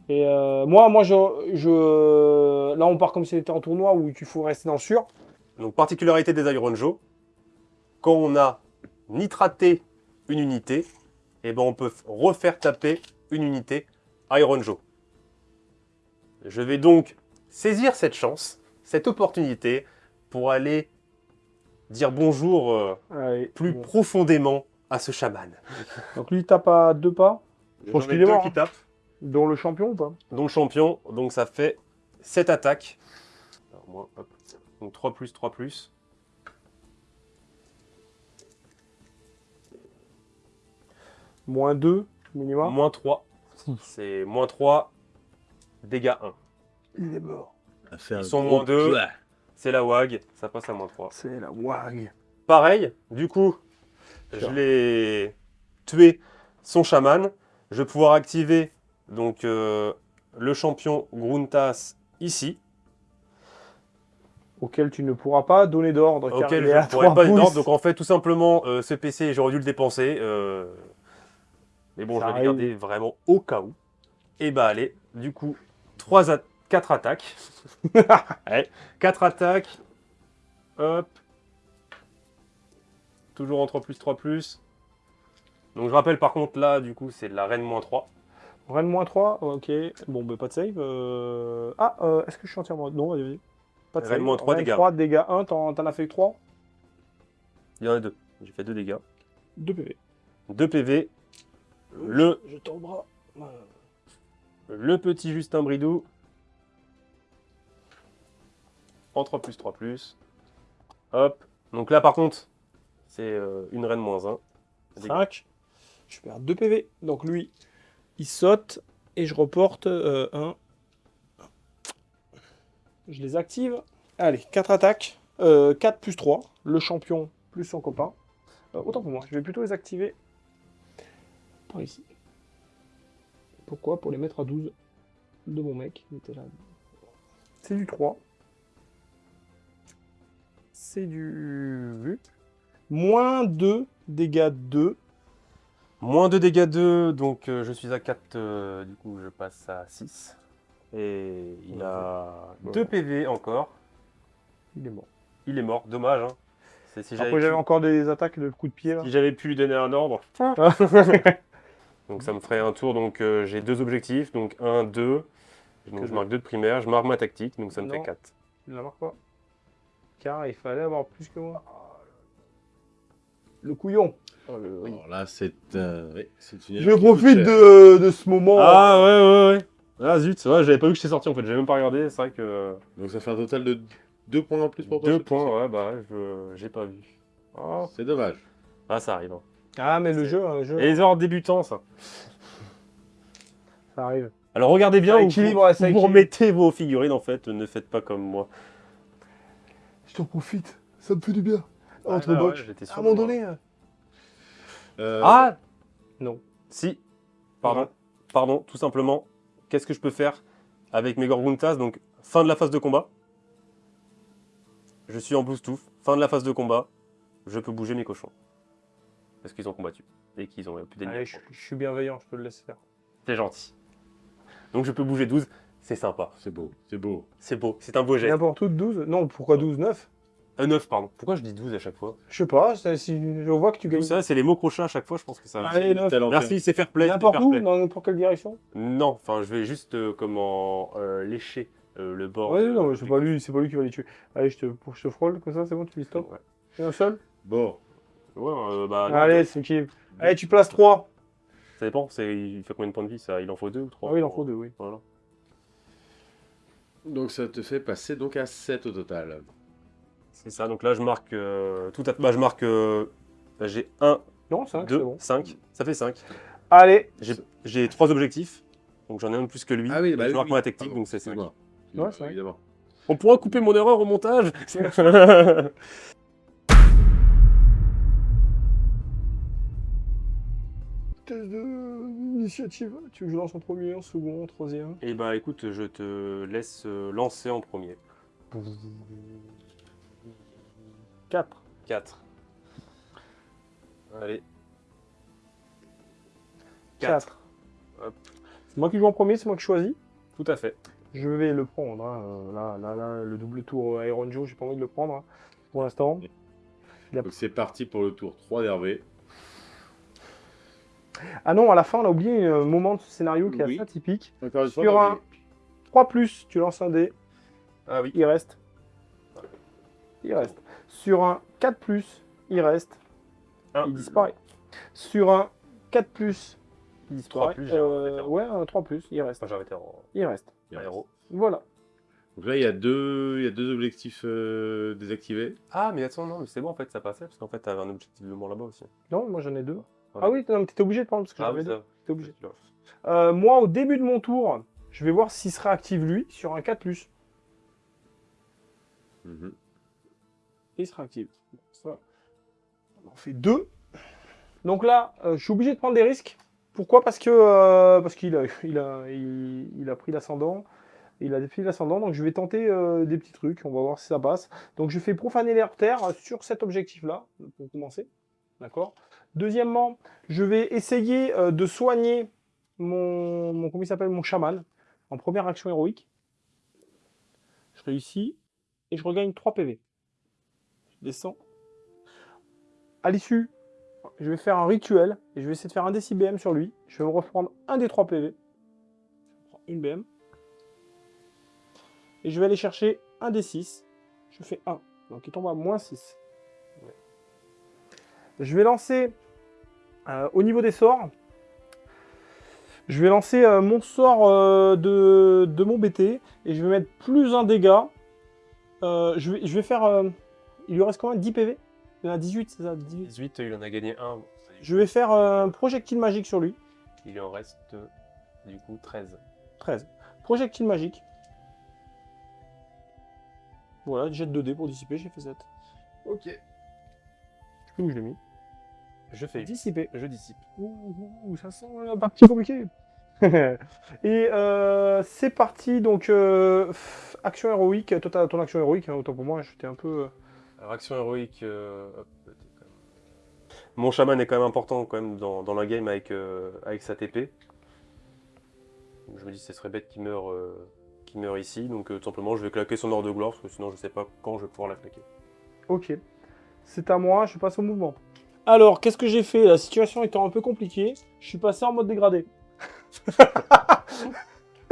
Et euh, moi, moi je, je. Là, on part comme si c'était en tournoi où il faut rester dans le sûr.
Donc, particularité des Iron Joe, quand on a nitraté une unité, eh ben, on peut refaire taper une unité Iron Joe. Je vais donc saisir cette chance, cette opportunité, pour aller dire bonjour euh, plus
bon.
profondément à ce chaman.
Donc lui, il tape à deux pas,
J'en
pense qu'il est mort,
qui
hein.
tapent,
dont le champion ou pas?
Dont le champion. Donc ça fait 7 attaques. Alors, moi, hop. Donc 3 plus, 3 plus.
Moins 2, minimum.
Moins 3. C'est moins 3, dégâts 1.
Il est mort.
Ils sont moins deux.
plat.
C'est la WAG, ça passe à moins 3.
C'est la WAG.
Pareil, du coup, je l'ai tué son chaman. Je vais pouvoir activer donc euh, le champion Gruntas ici,
Auquel tu ne pourras pas donner d'ordre.
auquel je ne pourrais
trois
pas
pouces.
d'ordre. Donc en fait, tout simplement, euh, ce PC, j'aurais dû le dépenser. euh, Mais bon,
Ça
je vais
arrive.
le garder vraiment au cas où. Et bah allez, du coup, 3 4 attaques. Ouais, 4 attaques. Hop. Toujours en 3 plus 3 plus. Donc je rappelle par contre là, du coup, c'est de la reine moins 3.
Rennes moins 3, ok. Bon, bah, pas de save. euh, Ah, euh, est-ce que je suis entièrement. Non, vas-y, vas-y. Pas de
Rennes
save.
moins trois,
Rennes
dégâts.
3, dégâts 1, t'en t'en as fait que 3
Il y en a deux. J'ai fait 2 dégâts.
2 PV.
2 PV. Le,
Je le bras.
le petit Justin Bridou. En 3 plus 3 plus. Hop. Donc là par contre, c'est euh, une reine moins 1.
5. Je perds 2 PV. Donc lui, il saute et je reporte 1. Je les active. Allez, 4 attaques. 4 plus 3. Le champion plus son copain. Euh, autant pour moi, je vais plutôt les activer par ici. Pourquoi? Pour les mettre à 12 de mon mec. C'est du 3. C'est du... Moins 2, dégâts 2.
Moins 2 dégâts 2, donc euh, je suis à 4, euh, du coup je passe à 6. Et il a 2 PV encore.
Il est mort.
Il est mort, dommage. Hein. C'est si j'avais
Après, j'avais
pu-
encore des attaques de coups de pied là.
Si j'avais pu lui donner un ordre. donc ça me ferait un tour, donc euh, j'ai deux objectifs, donc 1, 2. Donc je marque 2 de primaire, je marque ma tactique, donc ça me
Non.
fait 4.
Il la marque pas. Car il fallait avoir plus que moi. Le couillon.
Alors là, c'est euh, oui, une
Je profite de, de ce moment.
Ah ouais, ouais, ouais. Ah zut, c'est vrai, j'avais pas vu que j'étais sorti en fait, j'avais même pas regardé, c'est vrai que.
Donc ça fait un total de 2 points en plus pour toi.
2
c'est
points, ouais, bah je... j'ai pas vu. Oh.
C'est dommage.
Ah, ça arrive. hein.
Ah, mais le jeu, le jeu,
Et les erreurs débutants, ça.
ça arrive.
Alors regardez bien où
équilibre,
vous, où remettez vos figurines en fait, ne faites pas comme moi.
Je t'en profite. Ça me fait du bien. Entre
Ah, j'étais sûr
à un moment donné. euh,
Euh,
Ah
Non.
Si. Pardon. Pardon, tout simplement. Qu'est-ce que je peux faire avec mes Gorguntas Donc, fin de la phase de combat. Je suis en Bluetooth. Fin de la phase de combat. Je peux bouger mes cochons. Parce qu'ils ont combattu. Et qu'ils ont plus d'ennemis.
Je, je suis bienveillant, je peux le laisser faire.
C'est gentil. Donc, je peux bouger 12. C'est sympa.
C'est beau, c'est beau.
C'est beau. C'est un beau geste.
N'importe où de 12 Non, pourquoi 12 9
Euh, 9, pardon. Pourquoi je dis 12 à chaque fois?
Je sais pas, c'est- si je vois que tu gagnes.
ça, c'est les mots crochets à chaque fois. Je pense que ça.
Allez, 9.
Talent
Merci, c'est fair play. c'est
N'importe
fair
où,
play.
dans n'importe quelle direction?
Non, enfin, je vais juste euh, comment euh, lécher euh, le bord.
Ouais, non, mais c'est pas lui, c'est pas lui qui va les tuer. Allez, je te, pour, je te frôle, comme ça, c'est bon, tu dis stop.
Ouais.
C'est un seul?
Bon,
Ouais, euh, bah, non,
Allez, c'est qui? Allez, tu places 3.
Ça dépend, c'est, il fait combien de points de vie ça? Il en faut deux ou trois?
Ah oui, il en faut deux, oui.
Voilà.
donc ça te fait passer donc à 7 au total.
C'est ça, donc là je marque euh, tout à. Bah, je marque. euh, bah, j'ai 1,
Non, 5, c'est
2,
bon.
5. Ça fait 5.
Allez,
J'ai, j'ai trois objectifs. Donc j'en ai un de plus que lui.
Ah oui, bah
je marque
oui.
ma tactique,
Pardon,
donc c'est 5.
excuse-moi.
Ouais, c'est vrai.
évidemment.
On pourra couper mon erreur au montage
test d'initiative. Tu veux que je lance en premier, en second, en troisième?
Et bah écoute, je te laisse euh, lancer en premier.
4.
4. Allez.
4.
Hop.
C'est moi qui joue en premier, c'est moi qui choisis.
Tout à fait.
Je vais le prendre. hein, euh, Là, là, là, le double tour euh, Iron Joe, j'ai pas envie de le prendre hein, pour l'instant.
Donc c'est parti pour le tour 3 d'Hervé.
Ah non, à la fin, on a oublié un moment de ce scénario qui est
Oui.
assez atypique.
Encore une fois,
Sur un 3, tu lances un dé,
Ah oui.
il reste. Il reste. Sur un 4, il reste.
Un.
Il disparaît. sur un 4 plus. Il disparaît.
3+, j'ai un
Euh, ouais, un 3 plus, il reste.
Enfin, vétéran
Il reste. Voilà.
Donc là, il y a deux, il y a deux objectifs euh, désactivés.
Ah, mais attends, non, mais c'est bon, en fait, ça passait, parce qu'en fait, t'avais un objectif de mort là-bas aussi.
Non, moi j'en ai deux.
Voilà.
Ah oui, non, mais t'étais obligé de prendre parce que
Ah
j'en avais
oui,
deux.
ça.
T'étais obligé. Euh, moi, au début de mon tour, je vais voir s'il se réactive lui sur un 4 plus.
Mhm.
Réactive. On en fait deux. Donc là, euh, je suis obligé de prendre des risques. Pourquoi? Parce que euh, parce qu'il a, il a, il, il a pris l'ascendant. Il a pris l'ascendant, donc je vais tenter euh, des petits trucs. On va voir si ça passe. Donc je fais profaner l'air terre sur cet objectif-là, pour commencer. D'accord? Deuxièmement, je vais essayer de soigner mon, mon comment s'appelle? Mon chaman en première action héroïque. Je réussis et je regagne 3 PV. Descends. À l'issue, je vais faire un rituel et je vais essayer de faire un décibm sur lui. Je vais me reprendre un des 3 PV. Je prends une BM. Et je vais aller chercher un des 6. Je fais 1. Donc il tombe à moins 6. Je vais lancer euh, au niveau des sorts. Je vais lancer euh, mon sort euh, de, mon BT et je vais mettre plus un dégât. Je, vais, je vais faire. Euh, il lui reste combien 10 PV Il y en a 18, c'est ça 18.
18, il en a gagné un.
Je vais faire euh, un projectile magique sur lui.
Il en reste, euh, du coup, 13.
13. Projectile magique. Voilà, jet 2D pour dissiper, j'ai fait 7.
Ok.
Je sais plus où je l'ai mis?
Je fais.
Dissiper.
Je dissipe.
Ouh, ouh, ça sent la partie compliquée. Et euh, c'est parti, donc euh, action héroïque. Toi, t'as ton action héroïque, hein, autant pour moi, j'étais un peu.
Alors, action héroïque. euh, hop, t'es quand même- Mon chaman est quand même important quand même dans, dans la game avec, euh, avec sa TP. Je me dis ce serait bête qu'il meure, euh, qu'il meure ici. Donc euh, tout simplement je vais claquer son ordre de gloire parce que sinon je sais pas quand je vais pouvoir la claquer.
Ok. C'est à moi, je passe au mouvement. Alors, qu'est-ce que j'ai fait? La situation étant un peu compliquée, je suis passé en mode dégradé.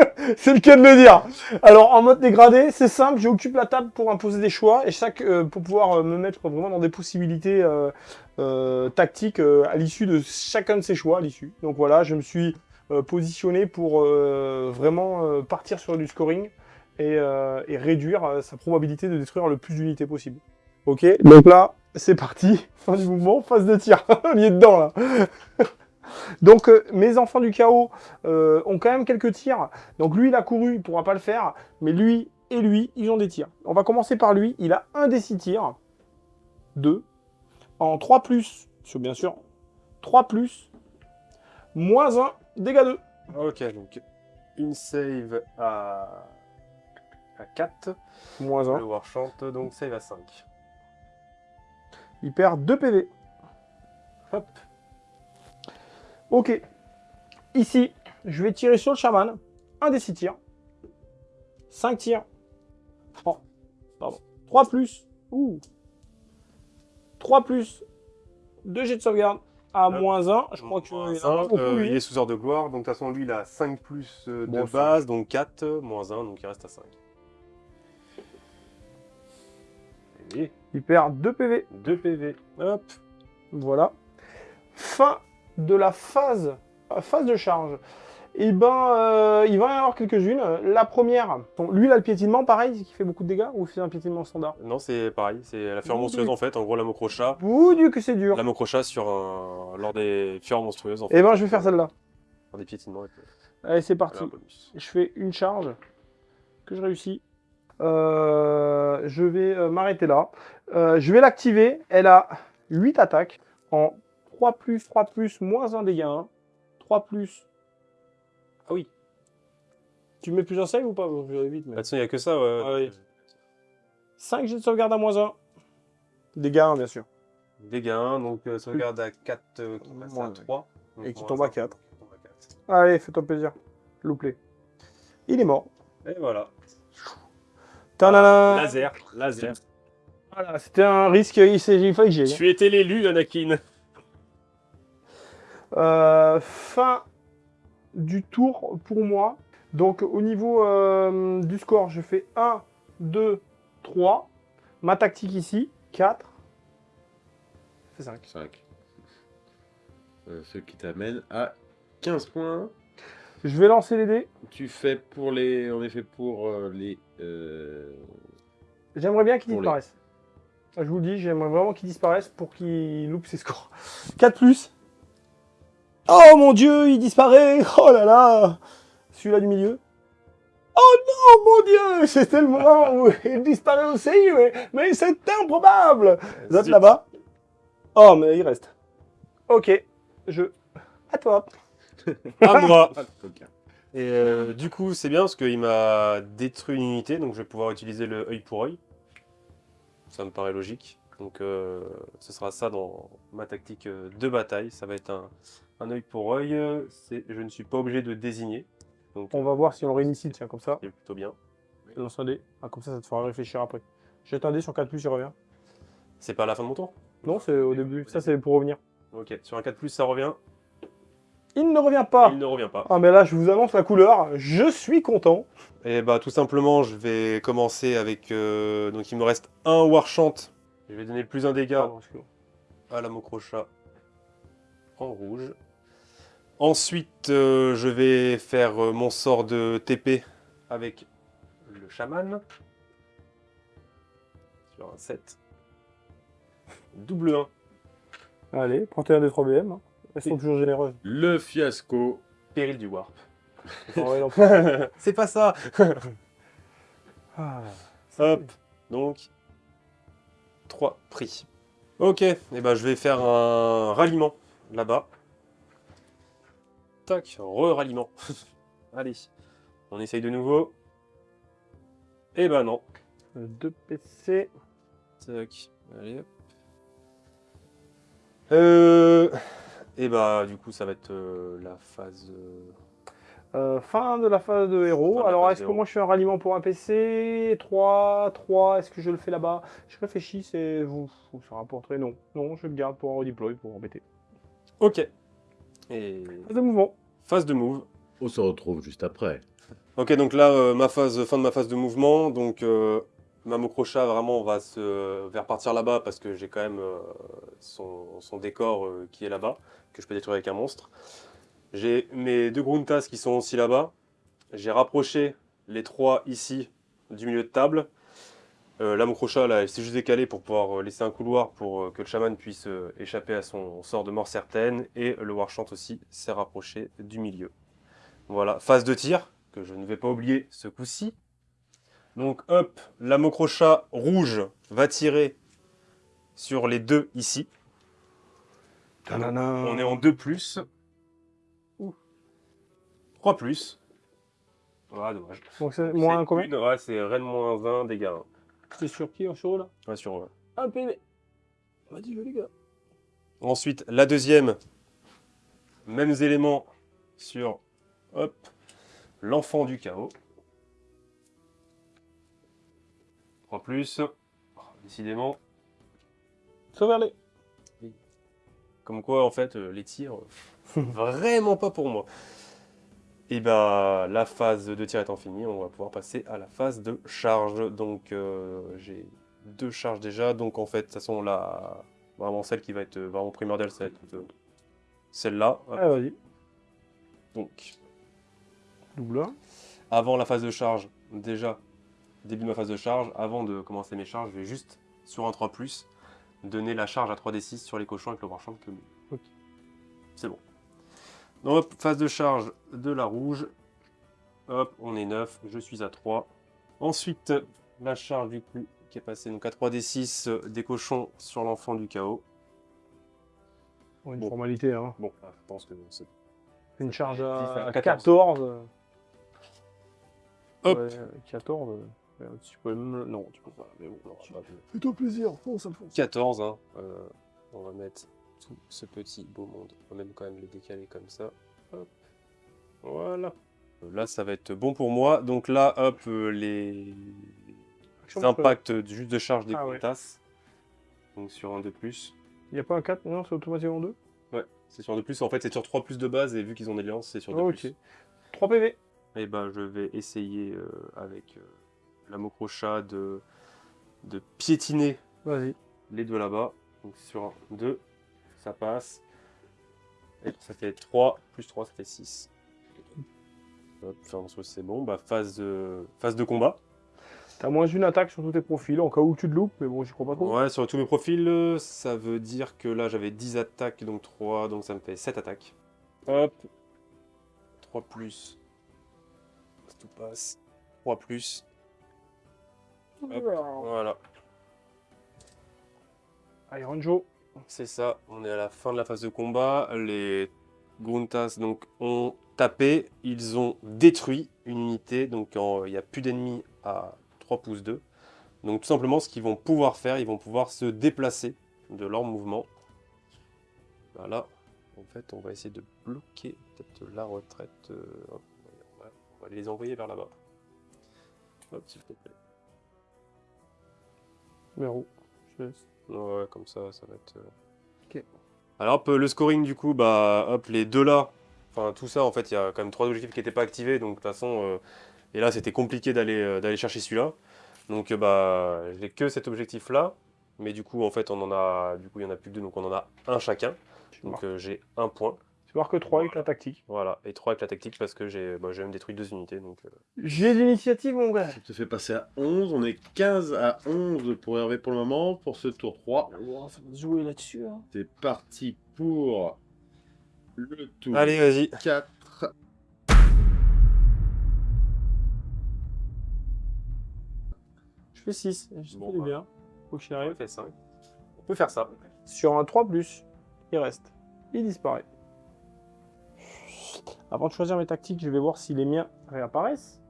c'est le cas de le dire. Alors, en mode dégradé, c'est simple, j'occupe la table pour imposer des choix et chaque euh, pour pouvoir euh, me mettre vraiment dans des possibilités euh, euh, tactiques euh, à l'issue de chacun de ces choix. À l'issue. Donc voilà, je me suis positionné pour vraiment partir sur du scoring et, et réduire sa probabilité de détruire le plus d'unités possible. Ok, donc là, c'est parti. Fin du mouvement, phase de tir. On y est dedans là. Donc euh, mes enfants du chaos euh, ont quand même quelques tirs. Donc lui, il a couru, il pourra pas le faire. Mais lui et lui, ils ont des tirs. On va commencer par lui. Il a un des six tirs. Deux. En 3 plus, sur bien sûr, 3 plus, moins 1, dégâts 2.
Ok, donc une save à, à 4.
Moins 1.
Le Warchant, donc save à 5.
Il perd 2 PV.
Hop.
Ok. Ici, je vais tirer sur le chaman. Un des 6 tirs. 5 tirs. Oh, pardon. 3 plus. Ouh. 3 plus. 2 jets de sauvegarde. À
Hop.
moins 1. Je crois que il
euh, il est sous ordre de gloire, donc de toute façon lui il a 5 plus euh, de
Bon,
base, donc 4, euh, moins 1, donc il reste à 5. Et
Il perd 2 PV.
2 PV. Hop.
Voilà. Fin de la phase, euh, phase de charge. Et ben, euh, il va y en avoir quelques-unes. La première, bon, lui, il a le piétinement, pareil, qui fait beaucoup de dégâts, ou c'est un piétinement standard?
Non, c'est pareil, c'est la fureur
Ouh,
monstrueuse en fait, en gros la mocrochat.
Ouh, Dieu que c'est dur.
La mocrochat sur un... lors des fureurs monstrueuses en fait.
Et ben, je vais faire celle-là.
Des piétinements. et
Allez, c'est parti. Je fais une charge que je réussis. Euh, je vais euh, m'arrêter là. Euh, je vais l'activer. Elle a 8 attaques en 3 plus, 3 plus, moins 1 dégâts 1. 3 plus. Ah oui. Tu mets plusieurs save ou pas? Je vais vite, mais...
Bah, il n'y a que ça. Ouais.
Ah oui. 5 jets de sauvegarde à moins 1. Dégâts 1, bien sûr.
Dégâts 1, donc euh, sauvegarde à 4 euh, qui passe à
Moins.
3. donc
Et qui tombe à
cinq,
4.
qui tombe à 4.
Allez, fais-toi plaisir. Louplé. Il est mort.
Et voilà.
Tadam
Laser, laser.
Voilà, c'était un risque, il, s'est- il fallait que j'y aille.
Tu étais l'élu, Anakin.
Euh, fin du tour pour moi. Donc au niveau euh, du score, je fais 1, 2, 3. Ma tactique ici, 4. Ça fait 5.
5. Euh, ce qui t'amène à 15 points.
Je vais lancer les dés.
Tu fais pour les. En effet, pour les. euh,
J'aimerais bien qu'ils
les-
disparaissent. Je vous le dis, j'aimerais vraiment qu'ils disparaissent pour qu'ils loupent ses scores. 4 plus. Oh mon dieu, il disparaît Oh là là Celui-là du milieu. Oh non, mon dieu C'était le moment où il disparaît aussi, mais, mais c'est improbable Vous êtes là-bas Oh, mais il reste. Ok, je... À toi.
À moi. Et euh, du coup, c'est bien parce qu'il m'a détruit une unité, donc je vais pouvoir utiliser le œil pour œil. Ça me paraît logique. Donc euh, ce sera ça dans ma tactique euh, de bataille. Ça va être un, un œil pour œil. c'est- Je ne suis pas obligé de désigner. Donc
On va voir si on le réinitie, tiens, comme ça.
c'est plutôt bien.
Lance un dé. Ah, comme ça, ça te fera réfléchir après. Jette un dé sur 4 plus, il revient.
C'est pas à la fin de mon tour?
Non, c'est au début. Ça, c'est pour revenir.
Ok, sur un 4+, ça revient.
Il ne revient pas.
Il ne revient pas.
Ah mais là je vous annonce la couleur, je suis content.
Et bah tout simplement, je vais commencer avec... euh, donc il me reste un Warchant. Je vais donner plus un dégât à la Mokrocha en rouge. Ensuite, euh, je vais faire euh, mon sort de TP avec le chaman. Sur un 7. Double 1.
Allez, prends un des 3 BM. hein. Elles sont toujours généreuses.
Le fiasco.
Péril du Warp.
Non.
C'est pas ça
Ah,
Hop, donc 3 prix. Ok, et ben je vais faire un ralliement là-bas. Tac, re-ralliement. Allez, on essaye de nouveau. Et ben non.
2 PC.
Tac, allez hop. Euh... Et bah du coup ça va être euh, la phase... euh,
Euh, fin de la phase de héros.
Fin
Alors est-ce que moi je fais un ralliement pour un PC 3, 3, est-ce que je le fais là-bas? Je réfléchis, c'est vous, vous ça rapporterait non. Non, je le garde pour un redeploy pour embêter.
Ok. Et
Phase de mouvement.
phase de move.
On se retrouve juste après.
Ok, donc là, euh, ma phase, fin de ma phase de mouvement. Donc, euh, ma Mokrocha, vraiment, va se vers partir là-bas parce que j'ai quand même euh, son, son décor euh, qui est là-bas, que je peux détruire avec un monstre. J'ai mes deux Gruntas qui sont aussi là-bas. J'ai rapproché les trois ici du milieu de table. Euh, là, elle s'est juste décalée pour pouvoir euh, laisser un couloir pour euh, que le chaman puisse euh, échapper à son sort de mort certaine. Et le Warchant aussi s'est rapproché du milieu. Voilà, phase de tir, que je ne vais pas oublier ce coup-ci. Donc hop, la Mokrocha rouge va tirer sur les deux ici. On est en 2 plus. Ouh. 3 plus. Ah, dommage.
Donc c'est moins combien?
une- Ouais, c'est Rennes moins 20 dégâts.
C'est sur qui sur eux là
Ouais, sur, ouais.
Un PV. Vas-y, les gars.
Ensuite, la deuxième, mêmes éléments sur hop, l'enfant du chaos. 3 plus. Oh, décidément,
Sauver-les.
Comme quoi, en fait, euh, les tirs, euh, vraiment pas pour moi. Et bah, la phase de tir étant finie, on va pouvoir passer à la phase de charge. Donc, euh, j'ai deux charges déjà. Donc, en fait, de toute façon, la... vraiment celle qui va être euh, vraiment primordiale, ça va être euh, celle-là.
Allez, vas-y.
Donc,
Double 1.
avant la phase de charge, déjà, début de ma phase de charge, avant de commencer mes charges, je vais juste, sur un 3+, donner la charge à 3d6 sur les cochons avec le marchand de commune.
Ok.
C'est bon. Donc, hop, phase de charge de la rouge. Hop, on est 9, je suis à 3. Ensuite, la charge du coup qui est passée donc à 3d6 euh, des cochons sur l'enfant du chaos.
Bon, une
Bon.
formalité, hein.
Bon, là, je pense que c'est...
Une charge à
à
14.
14. Hop.
Ouais, 14. euh, ouais, Tu peux même... Non, tu peux pas. Mais bon, non,
Je sais pas,
Fais-toi plaisir, fonce, Alphonse.
14, hein. Euh, on va mettre tout ce petit beau monde. On va même quand même les décaler comme ça. Hop. Voilà. Euh, Là, ça va être bon pour moi. Donc là, hop, euh, les
Action,
impacts juste de charge des
Ah ouais.
Donc sur un de plus.
Il n'y a pas un 4 Non, c'est automatiquement 2
Ouais, c'est sur un de plus. En fait, c'est sur 3 plus de base. Et vu qu'ils ont des liances, c'est sur 2
Ok.
plus.
3 PV.
Et ben, je vais essayer euh, avec euh, la Mokrocha de, de piétiner les deux là-bas. Donc sur un, deux, ça passe. Et ça fait 3, plus 3, ça fait 6. Hop, enfin, c'est bon. Bah, phase, de... phase de combat.
T'as moins une attaque sur tous tes profils, en cas où tu te loupes, mais bon, j'y crois pas trop.
Ouais, sur tous mes profils, euh, ça veut dire que là, j'avais 10 attaques, donc 3, donc ça me fait 7 attaques. Hop. 3 plus. Tout passe. 3 plus. Hop, voilà.
Iron Joe.
C'est ça, on est à la fin de la phase de combat. Les Gruntas donc, ont tapé, ils ont détruit une unité, donc il n'y a plus d'ennemis à 3 pouces 2. Donc tout simplement, ce qu'ils vont pouvoir faire, ils vont pouvoir se déplacer de leur mouvement. Voilà. En fait, on va essayer de bloquer peut-être la retraite. Euh, on va les envoyer vers là-bas. Hop.
Numéro. Je laisse.
Ouais, comme ça, ça va être... Euh,
ok.
Alors hop, le scoring du coup, bah hop, les deux là, enfin tout ça en fait, il y a quand même trois objectifs qui n'étaient pas activés, donc de toute façon, euh, et là c'était compliqué d'aller d'aller chercher celui-là. Donc bah j'ai que cet objectif là, mais du coup en fait on en a, du coup il y en a plus que deux, donc on en a un chacun. Donc j'ai un point.
Tu marques 3 avec la tactique.
Voilà, et 3 avec la tactique parce que j'ai bah, même détruit deux unités. donc. Euh.
J'ai l'initiative, mon gars.
Ça te fait passer à 11. On est 15 à 11 pour Hervé pour le moment, pour ce tour 3.
On va jouer là-dessus. Hein.
C'est parti pour le tour
Allez, vas-y.
4.
Je fais 6. Je bon,
bah.
bien. Faut que j'y
5. On peut faire ça.
Sur un 3+, il reste. Il disparaît. Avant de choisir mes tactiques, je vais voir si les miens réapparaissent.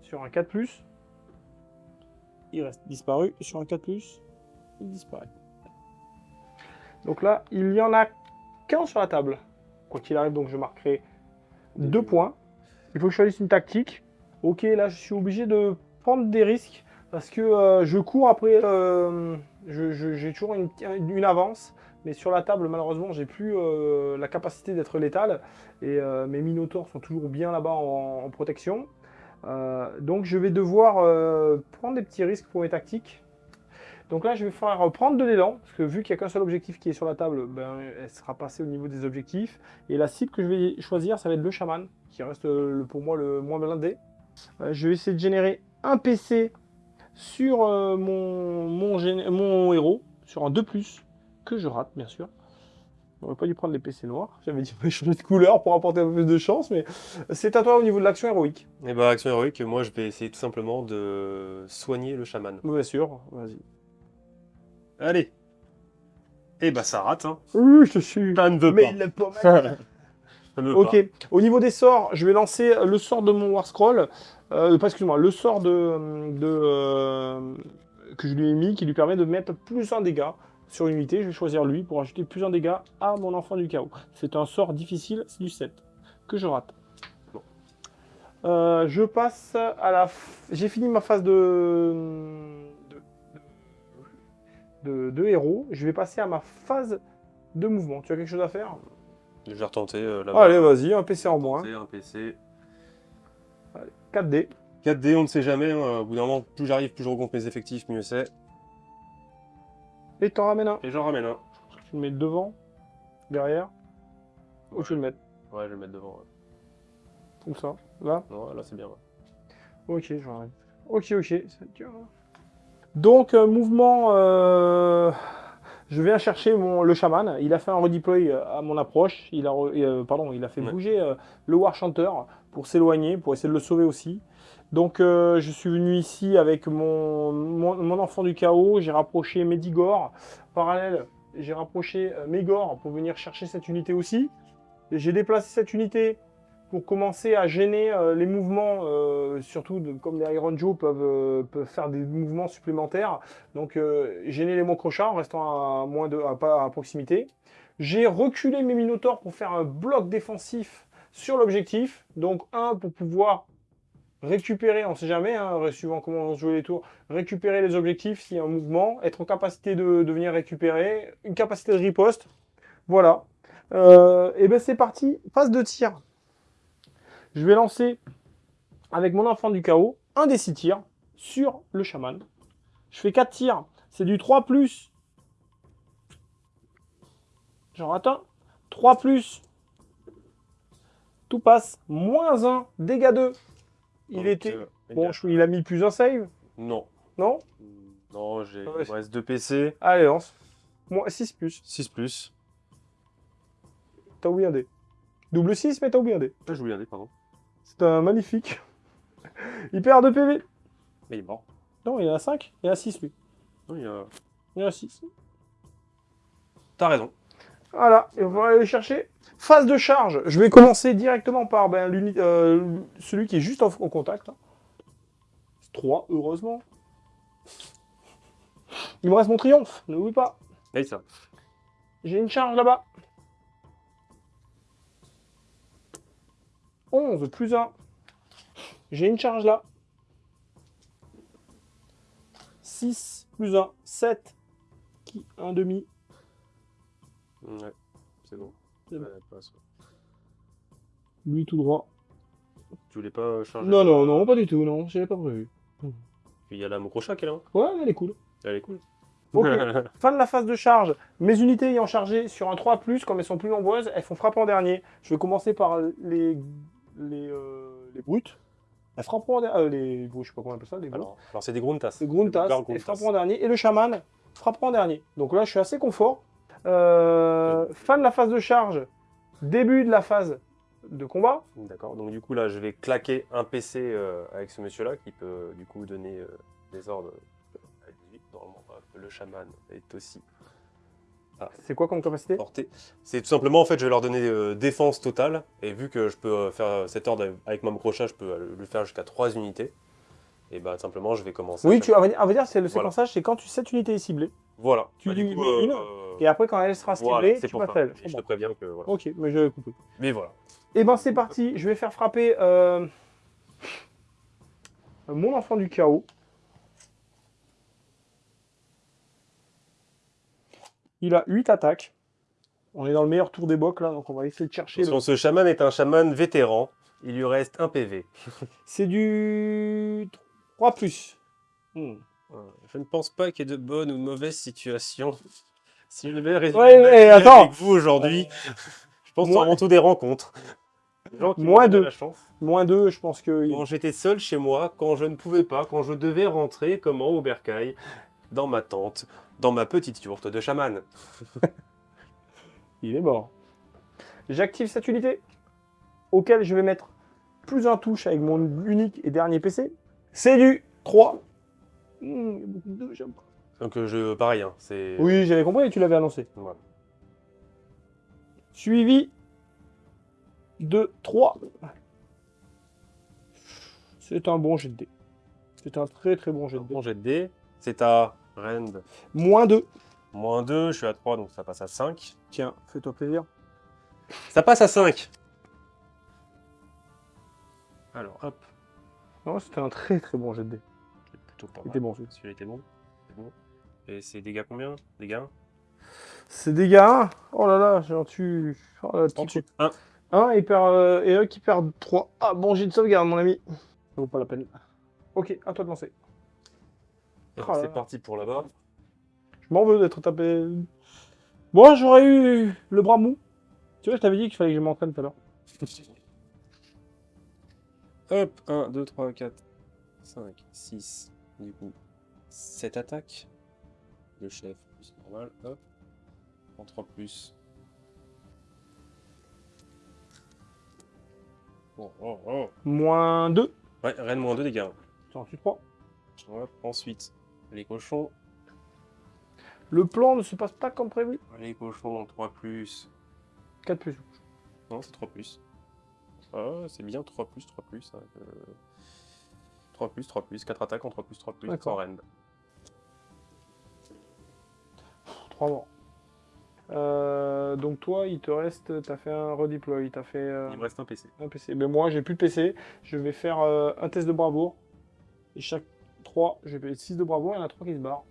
Sur un 4+, il reste disparu. Sur un 4+, il disparaît. Donc là, il n'y en a qu'un sur la table. Quoi qu'il arrive, donc je marquerai deux points. Il faut que je choisisse une tactique. Ok, là, je suis obligé de prendre des risques parce que euh, je cours après... Euh, j'ai toujours une, avance. Mais sur la table, malheureusement, j'ai plus euh, la capacité d'être létal. Et euh, mes minotaures sont toujours bien là-bas en, protection. Euh, donc je vais devoir prendre des petits risques pour mes tactiques. Donc là, je vais faire prendre de l'élan, parce que vu qu'il n'y a qu'un seul objectif qui est sur la table, ben, elle sera passée au niveau des objectifs. Et la cible que je vais choisir, ça va être le chaman, qui reste pour moi le moins blindé. je vais essayer de générer un PC sur mon, mon, mon héros, sur un 2+, que je rate, bien sûr. J'aurais pas dû prendre les PC noirs. J'avais dit changer de couleur pour apporter un peu plus de chance, mais c'est à toi au niveau de l'action héroïque.
Et eh bah, ben, action héroïque, moi je vais essayer tout simplement de soigner le chaman.
Bien sûr, vas-y.
Allez. Et eh bah, ça rate, hein.
Oui, je suis.
Ça ne veut
mais il pas mal. ok, au niveau des sorts, je vais lancer le sort de mon War Scroll. Euh, pas excuse-moi, le sort de, de euh, que je lui ai mis qui lui permet de mettre plus un dégât sur une unité, je vais choisir lui pour ajouter plus un dégât à mon enfant du chaos. C'est un sort difficile, c'est du 7, que je rate. Euh, je passe à la... J'ai fini ma phase de... De... héros. Je vais passer à ma phase de mouvement. Tu as quelque chose à faire?
Je vais retenter euh,
Allez, vas-y, un PC en moins.
Un PC.
Allez, 4D.
4D, on ne sait jamais. Hein. Au bout d'un moment, plus j'arrive, plus je rencontre mes effectifs, mieux c'est.
Et t'en ramènes un.
Et j'en ramène un.
Tu le mets devant, derrière, ou tu le mets
Ouais, je vais le mettre devant.
Comme ça, là
Ouais, là c'est bien.
Ok, j'arrête. Ok, ok. Donc, euh, mouvement... Euh, je viens chercher mon, le chaman. Il a fait un redeploy euh, à mon approche. Il a, pardon, il a fait bouger le War Chanteur pour s'éloigner, pour essayer de le sauver aussi. Donc euh, je suis venu ici avec mon, mon, enfant du chaos, j'ai rapproché Medigor. Parallèle, j'ai rapproché euh, Megor pour venir chercher cette unité aussi. J'ai déplacé cette unité pour commencer à gêner euh, les mouvements, surtout comme les Iron Joe peuvent, faire des mouvements supplémentaires. Donc gêner les Mokrochas en restant à, moins de, à, à proximité. J'ai reculé mes Minotaurs pour faire un bloc défensif sur l'objectif. Donc un pour pouvoir récupérer, on ne sait jamais, hein, suivant comment on joue les tours, récupérer les objectifs s'il y a un mouvement, être en capacité de, venir récupérer, une capacité de riposte. Voilà. Euh, et ben c'est parti, phase de tir. Je vais lancer avec mon enfant du chaos un des 6 tirs sur le chaman. Je fais 4 tirs, c'est du 3 plus. J'en rate un. 3 plus, Tout passe. Moins 1, dégâts 2. Il
Donc,
était...
euh,
Bon, je- il a mis plus un save,
Non.
non
Non, j'ai.
Ouais,
Il me reste 2 PC.
Allez, lance. Moins 6 plus.
6 plus.
T'as oublié un dé. Double 6, mais t'as oublié un dé.
Ah, je voulais un dé, pardon.
C'est un magnifique. Il perd 2 PV.
Mais il est mort.
Non, il a 5. Il a 6, lui.
Non, il a...
Il a 6.
T'as raison.
Voilà, et on va aller chercher. Phase de charge. Je vais commencer directement par ben, euh, celui qui est juste en, en contact. 3, heureusement. Il me reste mon triomphe, n'oublie pas.
Allez, ça.
J'ai une charge là-bas. 11 plus 1. J'ai une charge là. 6 plus 1, 7. Qui Un demi.
Ouais, c'est bon.
C'est bon.
Ouais, passe.
Lui tout droit.
Tu voulais pas euh, charger
Non, non, non, pas du tout, non, j'avais pas prévu.
Puis il y a la Mokrocha qui est là. hein.
Ouais, elle est cool.
Elle est cool.
Ok. Fin de la phase de charge. Mes unités ayant chargé sur un 3+, comme elles sont plus nombreuses, elles font frapper en dernier. Je vais commencer par les, les, euh, les brutes. Elles frapperont en dernier. les, je sais pas comment on appelle ça, les brutes.
alors, alors c'est des Gruntas.
Les Gruntas, elles frapperont en dernier. Et le chaman frappera en dernier. Donc là, je suis assez confort. Euh, fin de la phase de charge. Début de la phase de combat.
D'accord. Donc du coup là, je vais claquer un PC euh, avec ce monsieur-là qui peut du coup donner euh, des ordres euh, à 18. Normalement, le chaman est aussi
C'est quoi comme capacité?
C'est tout simplement en fait, je vais leur donner euh, défense totale et vu que je peux euh, faire cet ordre avec ma crochat, je peux euh, le faire jusqu'à 3 unités. Et bah simplement, je vais commencer. à
Oui, tu, dire, on va dire c'est le
Voilà.
séquençage, c'est quand tu, cette unité est ciblée.
Voilà.
tu
Bah, du
lui
coup,
une,
euh,
Et après, quand elle sera ciblée,
voilà, c'est
tu.
Et
Je
te préviens que voilà.
Ok, mais j'avais compris.
Mais voilà.
Et ben c'est parti, je vais faire frapper euh, mon enfant du chaos. Il a 8 attaques. On est dans le meilleur tour des bocs là, donc on va essayer de chercher. le-
ce chaman est un chaman vétéran. Il lui reste un PV.
C'est du 3 plus. Hmm.
Je ne pense pas qu'il y ait de bonnes ou de mauvaises situations. Si je devais résumer
Ouais, mais attends.
avec vous aujourd'hui, je pense
Moi-
avant tout des rencontres. Des gens qui
Moi
m'ont donné
deux.
la chance.
Moins 2, je pense que.
Quand j'étais seul chez moi, quand je ne pouvais pas, quand je devais rentrer, comment au bercail, dans ma tente, dans ma petite yourte de chaman.
Il est mort. J'active cette unité, auquel je vais mettre plus un touche avec mon unique et dernier PC. C'est du 3. Hmm, il y a beaucoup de deux, j'aime pas.
Donc euh, je, pareil, hein, c'est...
Oui, j'avais compris, tu l'avais annoncé. Suivi de 3. C'est un bon jet de dés. C'est un très très bon jet de dés.
Bon jet de dés, c'est à Rend.
Moins 2.
Moins 2, je suis à 3, donc ça passe à 5.
Tiens, fais-toi plaisir.
Ça passe à 5 Alors, hop,
Non, c'était un très très bon jet de dés.
plutôt pas
Il
mal.
était bon, celui
Celui-là était bon. C'est bon. Et c'est dégâts combien Dégâts
C'est dégâts 1. Oh là là, j'en tue. Oh là,
En
tu-
dessous. 1.
1 et, perd, euh, et eux qui perdent 3. Ah, bon, j'ai de sauvegarde, mon ami. Ça vaut pas la peine. Ok, à toi de lancer. Oh
c'est parti pour là-bas.
Je m'en veux d'être tapé. Moi, j'aurais eu le bras mou. Tu vois, je t'avais dit qu'il fallait que je m'entraîne tout à l'heure.
Hop, 1, 2, 3, 4, 5, 6, du coup, 7 attaques. Le chef, plus normal, hop. En 3 plus. Oh, oh, oh.
Moins 2.
Ouais, reine moins 2 dégâts.
J'en suis 3.
Hop, ensuite, les cochons.
Le plan ne se passe pas comme prévu.
Les cochons, 3 plus.
4 plus.
Non, c'est 3 plus. Ah, c'est bien 3 plus, 3 plus. hein, euh, 3 plus, 3 plus, 4 attaques en 3 plus, 3 plus, sans reine.
3 morts. Euh, donc toi, il te reste, t'as fait un redeploy, t'as fait euh,
Il me reste un PC.
un PC. Mais moi, j'ai plus de PC. Je vais faire euh, un test de bravoure. Et chaque 3, je vais 6 de bravoure, il y en a 3 qui se barrent.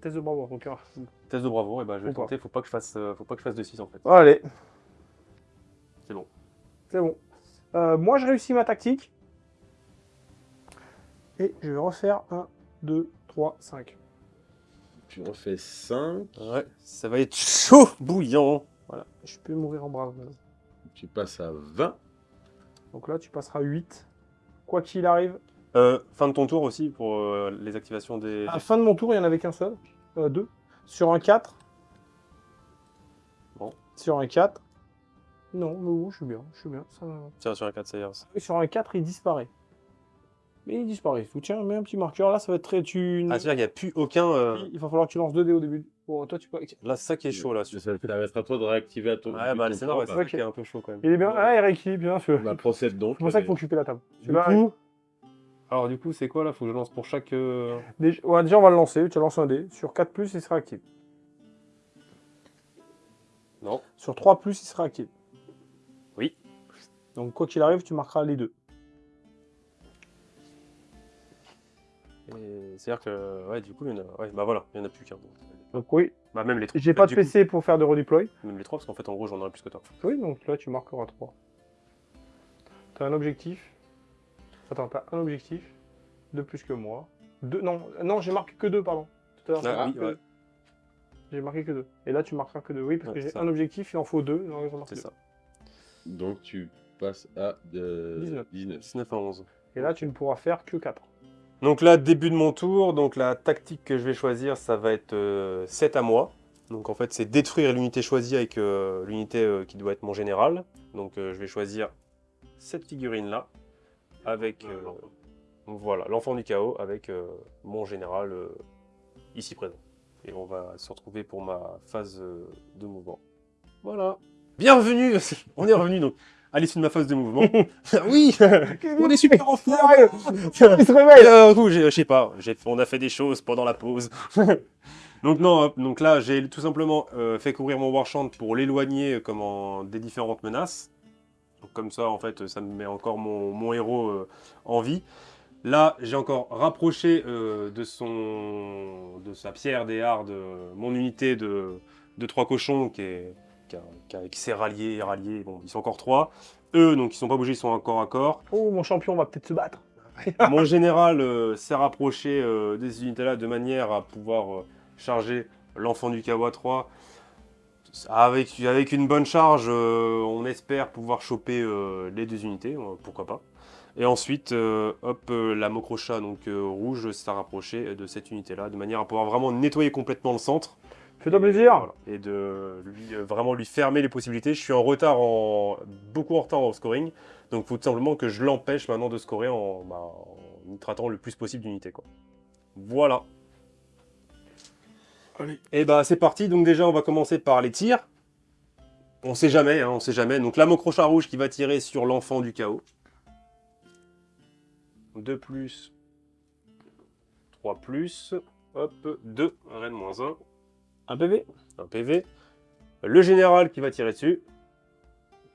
Test de bravoure, donc.
Test de bravoure, et bah je vais
Ou pas.
tenter, faut pas que je fasse, faut pas que je fasse de 6 en fait.
Allez,
C'est bon.
c'est bon. Moi, je réussis ma tactique. Et je vais refaire 1, 2, 3, 5.
Tu en fais 5.
Ouais, ça va être chaud, bouillant.
Voilà, je peux mourir en brave.
Tu passes à 20.
Donc là, tu passeras 8. Quoi qu'il arrive,
Euh, fin de ton tour aussi pour euh, les activations des...
à fin de mon tour, il n'y en avait qu'un seul. Euh, deux. Sur un 4.
Bon.
Sur un 4. Non, mais je suis bien. Je suis bien. Ça...
Tiens, sur un 4, ça y est.
Sur un 4, il disparaît. Mais il disparaît. Vous tiens, mets un petit marqueur. Là, ça va être très... Tu...
Ah, c'est-à-dire qu'il n'y a plus aucun... euh,
Il va falloir que tu lances 2 dés au début. Bon, toi, tu peux...
Là, c'est ça qui est chaud, là.
Ça permettra à toi de réactiver à ton.
Ouais, bah, c'est normal,
bah,
c'est ça
ok.
qui est un peu chaud, quand même.
Il est bien. Ah, il rééquilibre bien, sûr.
Bah, procède donc.
C'est pour ça qu'il faut occuper la table.
Du coup... Alors, du coup, c'est quoi, là? Faut que je lance pour chaque... euh,
Déjà, ouais, déjà, on va le lancer. Tu lances un dé. Sur 4, il sera actif.
Non.
Sur 3, il sera actif.
Oui.
Donc, quoi qu'il arrive, tu marqueras les deux.
C'est-à-dire que... Ouais, du coup, il y en a... Ouais, bah voilà, il n'y en a plus qu'un. donc.
Donc, oui.
Bah, même les trois.
J'ai pas de
coup,
PC pour faire de redeploy.
Même les trois, parce qu'en fait, en gros, j'en aurais plus que toi.
Oui, donc là, tu marqueras 3. T'as un objectif. Attends, t'as un objectif. De plus que moi. Deux... Non, non j'ai marqué que 2, pardon. Tout à l'heure, j'ai
Ah, oui, ouais.
J'ai marqué que 2. Et là, tu marqueras que 2. Oui, parce
Ouais,
que j'ai un objectif, il en faut 2.
C'est ça.
Donc tu passes à euh,
19.
19.
19 à 11.
Et là, tu ne pourras faire que 4.
Donc là, début de mon tour, donc la tactique que je vais choisir, ça va être euh, 7 à moi. Donc en fait, c'est détruire l'unité choisie avec euh, l'unité euh, qui doit être mon général. Donc euh, je vais choisir cette figurine-là, avec euh, voilà l'enfant du chaos, avec euh, mon général euh, ici présent. Et on va se retrouver pour ma phase euh, de mouvement. Voilà. Bienvenue On est revenu donc à l'issue de ma phase de mouvement. oui On est super en forme
Il se réveille
euh, je sais pas, on a fait des choses pendant la pause. donc non, hop, donc là, j'ai tout simplement euh, fait courir mon Warchant pour l'éloigner euh, des différentes menaces. Donc, comme ça, en fait, ça me met encore mon, mon héros euh, en vie. Là, j'ai encore rapproché euh, de, son, de sa pierre des hardes euh, mon unité de, de trois cochons qui est- qui qui qui s'est rallié, rallié. Bon, ils sont encore trois. Eux, donc, ils sont pas bougés, ils sont encore à corps.
Oh, mon champion va peut-être se battre.
Mon général euh, s'est rapproché euh, des unités-là de manière à pouvoir euh, charger l'enfant du Kawa 3. Avec, avec une bonne charge, euh, on espère pouvoir choper euh, les deux unités, euh, pourquoi pas. Et ensuite, euh, hop, euh, la Mokrocha, donc euh, rouge, s'est rapprochée de cette unité-là, de manière à pouvoir vraiment nettoyer complètement le centre.
Fais-toi plaisir.
voilà. Et de lui, euh, vraiment lui fermer les possibilités. Je suis en retard, en, beaucoup en retard au scoring. Donc il faut tout simplement que je l'empêche maintenant de scorer en, bah, en nitratant le plus possible d'unités. Voilà.
Allez.
Et bah c'est parti. Donc déjà on va commencer par les tirs. On sait jamais, hein, on sait jamais. Donc la Mokrocha rouge qui va tirer sur l'enfant du chaos. 2 plus. 3 plus. Hop, 2. Reine moins 1
Un PV
un PV. Le général qui va tirer dessus.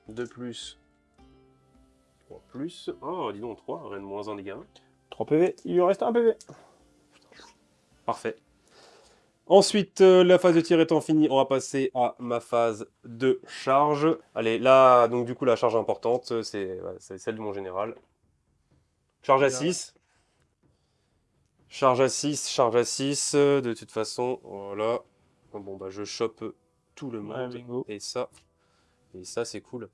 2 plus. 3 plus. Oh, dis donc 3, reine moins 1 dégâts.
3 PV. Il lui reste un PV.
Parfait. Ensuite, euh, la phase de tir étant finie, on va passer à ma phase de charge. Allez, là, donc du coup, la charge importante, c'est ouais, c'est celle de mon général. Charge à
Bien.
6. Charge à 6, charge à 6. euh, De toute façon, voilà. Bon, bah, je chope tout le monde. et ça, et ça, c'est cool.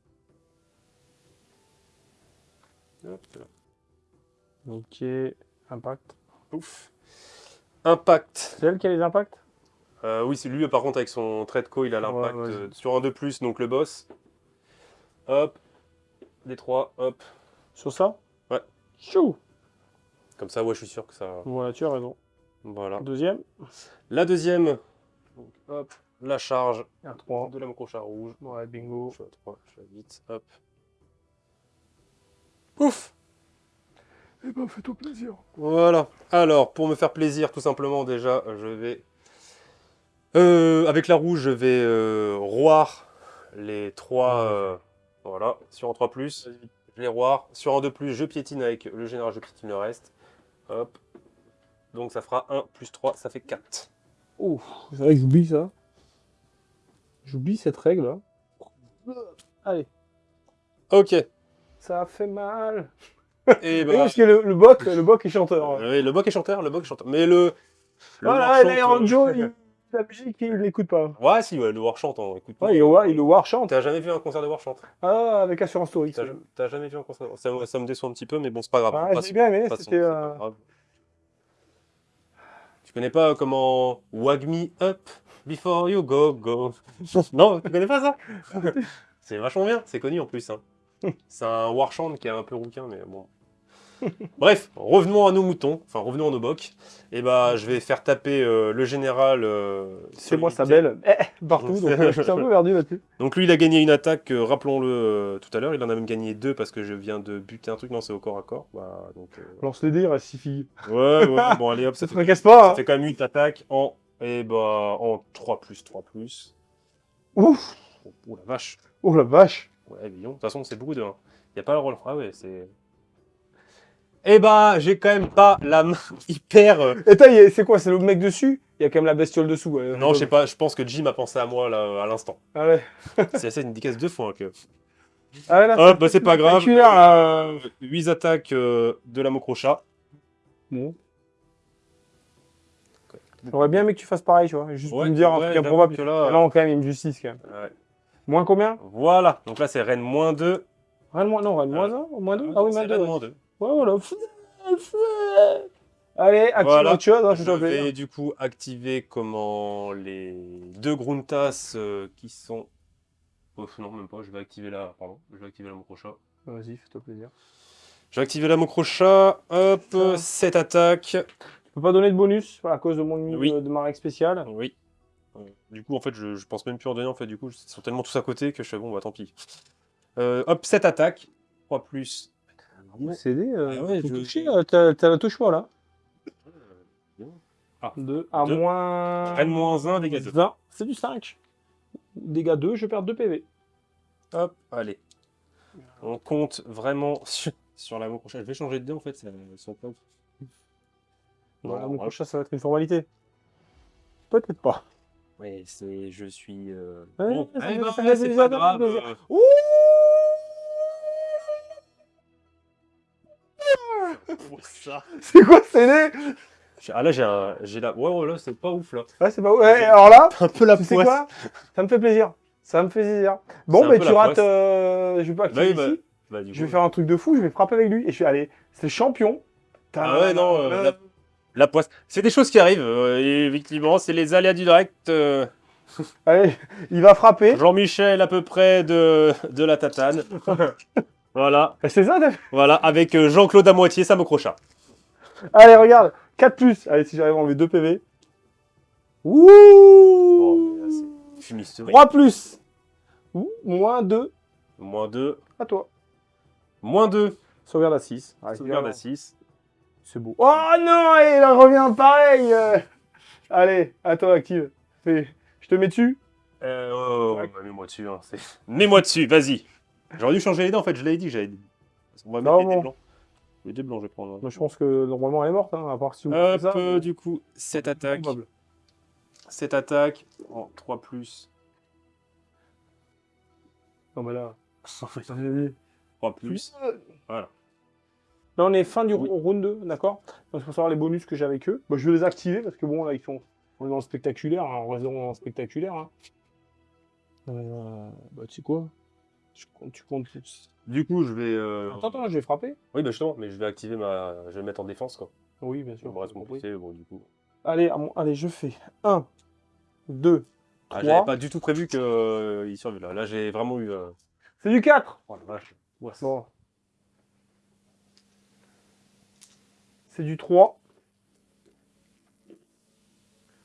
Hop là.
Ok. Impact.
Ouf. Impact.
C'est elle qui a les impacts?
Euh, oui, c'est lui, par contre, avec son trait de co, il a l'impact
Ouais,
euh, sur un de plus, donc le boss. Hop. Des 3, hop.
Sur ça?
Ouais.
Chou
Comme ça, ouais, je suis sûr que ça.
Voilà, tu as raison.
Voilà.
Deuxième.
La deuxième. Donc, hop. La charge
Un 3.
de la mocrocha rouge.
Ouais, bingo.
Je suis à 3, je suis à 8. Hop. Ouf
Eh ben, fais-toi plaisir.
Voilà. Alors, pour me faire plaisir, tout simplement, déjà, je vais... Euh, avec la rouge, je vais euh, roir les trois... euh, voilà, sur un 3+, je les roire. Sur un 2+, je piétine avec le général, je piétine le reste. Hop. Donc ça fera 1 plus 3, ça fait 4.
Ouf, c'est vrai que j'oublie ça. J'oublie cette règle là. Allez,
Ok.
ça fait mal.
Et
Oui,
bah,
parce que le, le boc, le boc est chanteur.
oui, le boc est chanteur, le boc est chanteur. Mais le... le
Voilà, là, Iron
euh,
Joe, il, La musique, il l'écoute pas.
Ouais, si, ouais, le Warchant, on écoute pas.
Ouais, il, ouais, il le war chante.
T'as jamais vu un concert de Warchant
Ah, avec Assurance Story.
T'as jamais vu un concert de ça, ça me déçoit un petit peu, mais bon, c'est pas grave.
Ah, j'ai bien aimé, c'était...
Tu connais pas comment Wag me up before you go go? Non, tu connais pas ça? C'est vachement bien, c'est connu en plus. Hein. C'est un Warchant qui est un peu rouquin, mais bon. Bref, revenons à nos moutons, enfin revenons à nos bocs. Et bah, je vais faire taper euh, le général. euh,
C'est moi sa belle. Eh, partout, donc euh, je suis un peu perdu là-dessus.
Donc lui, il a gagné une attaque, euh, rappelons-le euh, tout à l'heure. Il en a même gagné deux parce que je viens de buter un truc. Non, c'est au corps à corps. Bah, donc, euh,
Lance les dés, il reste 6 filles.
Ouais, ouais, bon, allez hop,
Ça
ça
te
fait,
fracasse pas,
ça
hein
fait quand même 8 attaques en, et bah, en 3 plus 3 plus.
Ouf
Oh, oh la vache.
Oh la vache
Ouais, Villon. De toute façon, c'est beaucoup de 1. Il a pas le rôle. Ah ouais, c'est. Eh bah, j'ai quand même pas la main hyper. euh,
Et c'est quoi C'est le mec dessus? Il y a quand même la bestiole dessous. ouais.
Non, je sais pas, je pense que Jim a pensé à moi là, à l'instant.
Allez.
C'est assez une décaisse deux fois. hein, que...
Allez, là,
Hop, bah c'est pas grave.
spectaculaire, là.
8 attaques euh, de la Mocrocha.
Bon. J'aurais bien aimé que tu fasses pareil, tu vois. Juste pour me dire un
ouais,
truc improbable.
que là,
Non, quand même, il une justice, quand même.
ouais.
Moins combien?
Voilà, donc là c'est Rennes moins 2.
Rien de moins, non, rien de moins 1 Moins 2 Ah oui, moins 2. Ouais,
moins 2.
Voilà. Allez, active
Voilà.
autre chose, hein, je
Je vais du coup activer comment les deux Gruntas euh, qui sont. Oh, non, même pas, je vais activer la. Pardon, je vais activer la Mocrocha.
Vas-y, fais-toi plaisir.
Je vais activer la Mocrocha. Hop,
Ça.
7 attaques.
Je peux pas donner de bonus à cause de mon
Oui.
de, de ma règle spéciale.
Oui. Euh, Du coup, en fait, je, je pense même plus en donner. En fait, du coup, ils sont tellement tous à côté que je fais bon, bah tant pis. Euh, hop, 7 attaques. 3 plus.
CD, euh,
Ah ouais,
tout
je-
touché, euh, t'as t'as la touche pas là.
Ah.
2 à
Deux.
moins.
Rennes moins 1, dégâts 2.
20, c'est du 5. Dégâts 2, je perds 2 PV.
Hop, allez. On compte vraiment sur, sur la Mocrocha. Je vais changer de dé en fait, pas ouf.
Voilà,
Non,
mon
ouais.
prochain, ça va être une formalité. Peut-être pas.
Ouais, c'est. Je suis. euh,
Ouais,
bon, c'est pas grave. euh,
Ouh C'est quoi CD
J'ai- Ah là, j'ai un. J'ai la. Ouais, ouais, là, c'est pas ouf là.
Ouais, c'est pas. Ouais, alors là,
Un peu la
tu sais quoi? Ça me fait plaisir. Ça me fait plaisir. Bon, mais tu rates. euh, Je vais pas activer
Bah oui,
ici.
Bah, du
Je vais
coup,
faire un truc de fou, je vais frapper avec lui. Et je vais aller. C'est champion.
Ah ouais, non, euh, la- La poisse. C'est des choses qui arrivent. euh, et effectivement, c'est les aléas du direct. euh,
Allez, il va frapper.
Jean-Michel, à peu près de, de la tatane. voilà.
Et C'est ça, fait
Voilà. Avec euh, Jean-Claude à moitié, ça me crocha.
Allez, regarde. 4 plus. Allez, si j'arrive à enlever 2 PV. Ouh
Bon, mais là, c'est fumisterie.
3 plus. Ouh, moins 2.
Moins 2.
À toi.
Moins 2.
Sauvegarde à 6.
Sauvegarde à 6.
C'est beau. Oh non, il en revient pareil. euh. Allez, à toi, active. Fais- Je te mets dessus.
Euh, oh,
Ouais.
bah, mets-moi dessus. Hein, mets-moi dessus, vas-y. J'aurais dû changer les dés en fait, je l'avais dit j'avais dit. On va mettre les dés blancs. Les dés blancs, je vais prendre. hein.
Moi, je pense que normalement, elle est morte, hein, à part si vous
Hop,
ça.
euh, du coup, 7 attaques.
Probable.
7 attaques en 3 plus.
Non, mais là.
3 plus. Voilà.
Là, on est fin du
Oui.
round 2, d'accord? Donc, il faut savoir les bonus que j'ai avec eux. Bah, je vais les activer parce que bon, là, ils sont. On est dans le spectaculaire, hein, on reste dans le spectaculaire. Hein. Euh, bah, tu sais quoi? Je compte- Tu comptes.
Du coup, je vais. euh,
Attends, attends, je vais frapper.
Oui, bah justement, mais je vais activer ma. Je vais me mettre en défense quoi.
Oui, bien sûr.
Ça me reste
Oui.
compliqué, bon, du coup.
Allez, à mon- allez, je fais 1, 2,
Ah,
3.
J'avais pas du tout prévu qu'il survive là. Là, j'ai vraiment eu. euh,
C'est du 4
Oh la vache. Ouais, c'est-
Bon. C'est du 3.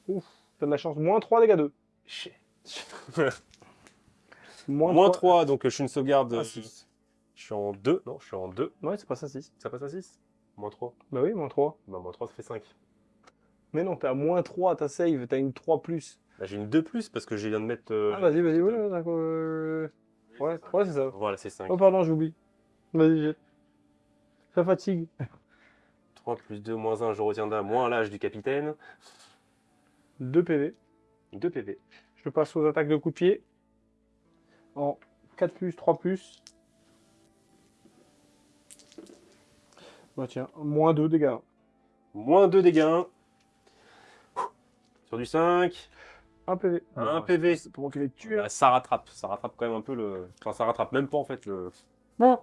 Ouf, t'as de la chance. Moins 3 dégâts 2. Moins,
Moins
3.
3, donc euh, je suis une sauvegarde.
Ah,
euh, je suis en 2. Non, je suis en 2.
Ouais, c'est pas ça 6.
Ça passe à 6 Moins 3.
Bah oui, moins 3.
Bah, moins 3, ça fait 5.
Mais non, t'es à moins 3 ta save, t'as une 3 plus.
Là, j'ai une 2 plus parce que je viens de mettre. euh,
Ah, vas-y, vas-y, voilà, d'accord. euh, Ouais, ouais c'est ça.
Voilà, c'est 5.
Oh, pardon, j'oublie. Vas-y, jette. Ça fatigue.
3 plus 2, moins 1, je retiens d'un, moins l'âge du capitaine.
2 PV.
2 PV.
Je passe aux attaques de coup de pied. En 4 plus, 3 plus. Bah tiens, moins 2 dégâts.
Moins 2 dégâts. Sur du 5.
Un PV.
Un
Ouais,
PV.
C'est pour qu'il les tue. hein.
Ah, ça rattrape, ça rattrape quand même un peu le... Enfin, ça rattrape même pas en fait le...
Bon.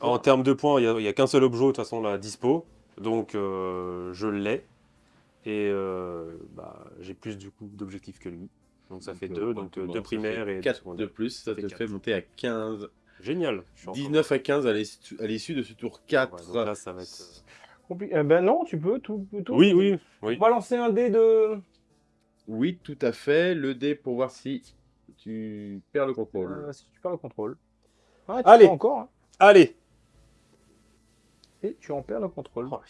En termes de points, il n'y a, il y a qu'un seul objet de toute façon là, dispo. Donc euh, je l'ai. Et euh, bah, j'ai plus du coup d'objectifs que lui. Donc ça fait deux, donc euh, deux primaires et deux
4
secondaires.
de plus, ça, te fait monter à 15.
Génial. Je suis en
19 à 15 à l'issue de ce tour 4.
Ouais, donc là, ça va être...
Compli- Eh ben non, tu peux tout. tout
Oui, oui, oui.
On va lancer un dé de.
Oui, tout à fait. Le dé pour voir si tu perds le contrôle.
Euh, si tu perds le contrôle. Ah, tu
Allez.
encore. hein.
Allez
Et tu en perds le contrôle.
Oh.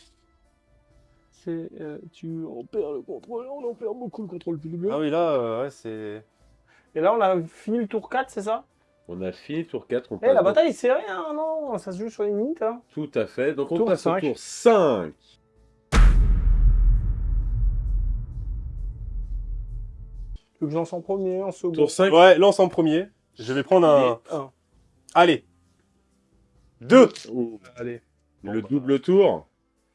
C'est, euh, tu en perds le contrôle. On en perd beaucoup le contrôle. plus
Ah oui, là, euh, ouais, c'est...
Et là, on a fini le tour 4, c'est ça?
On a fini le tour 4. On
Eh,
passe
la bataille est serrée, hein, non Ça se joue sur les minutes, hein.
Tout à fait. Donc on
Tour
passe
cinq.
au tour 5.
Tu veux que je lance en premier, en second?
Tour 5.
Ouais, lance en premier. Je vais prendre un...
Et un.
Allez Deux
Allez.
Le
Bon, bah.
double tour.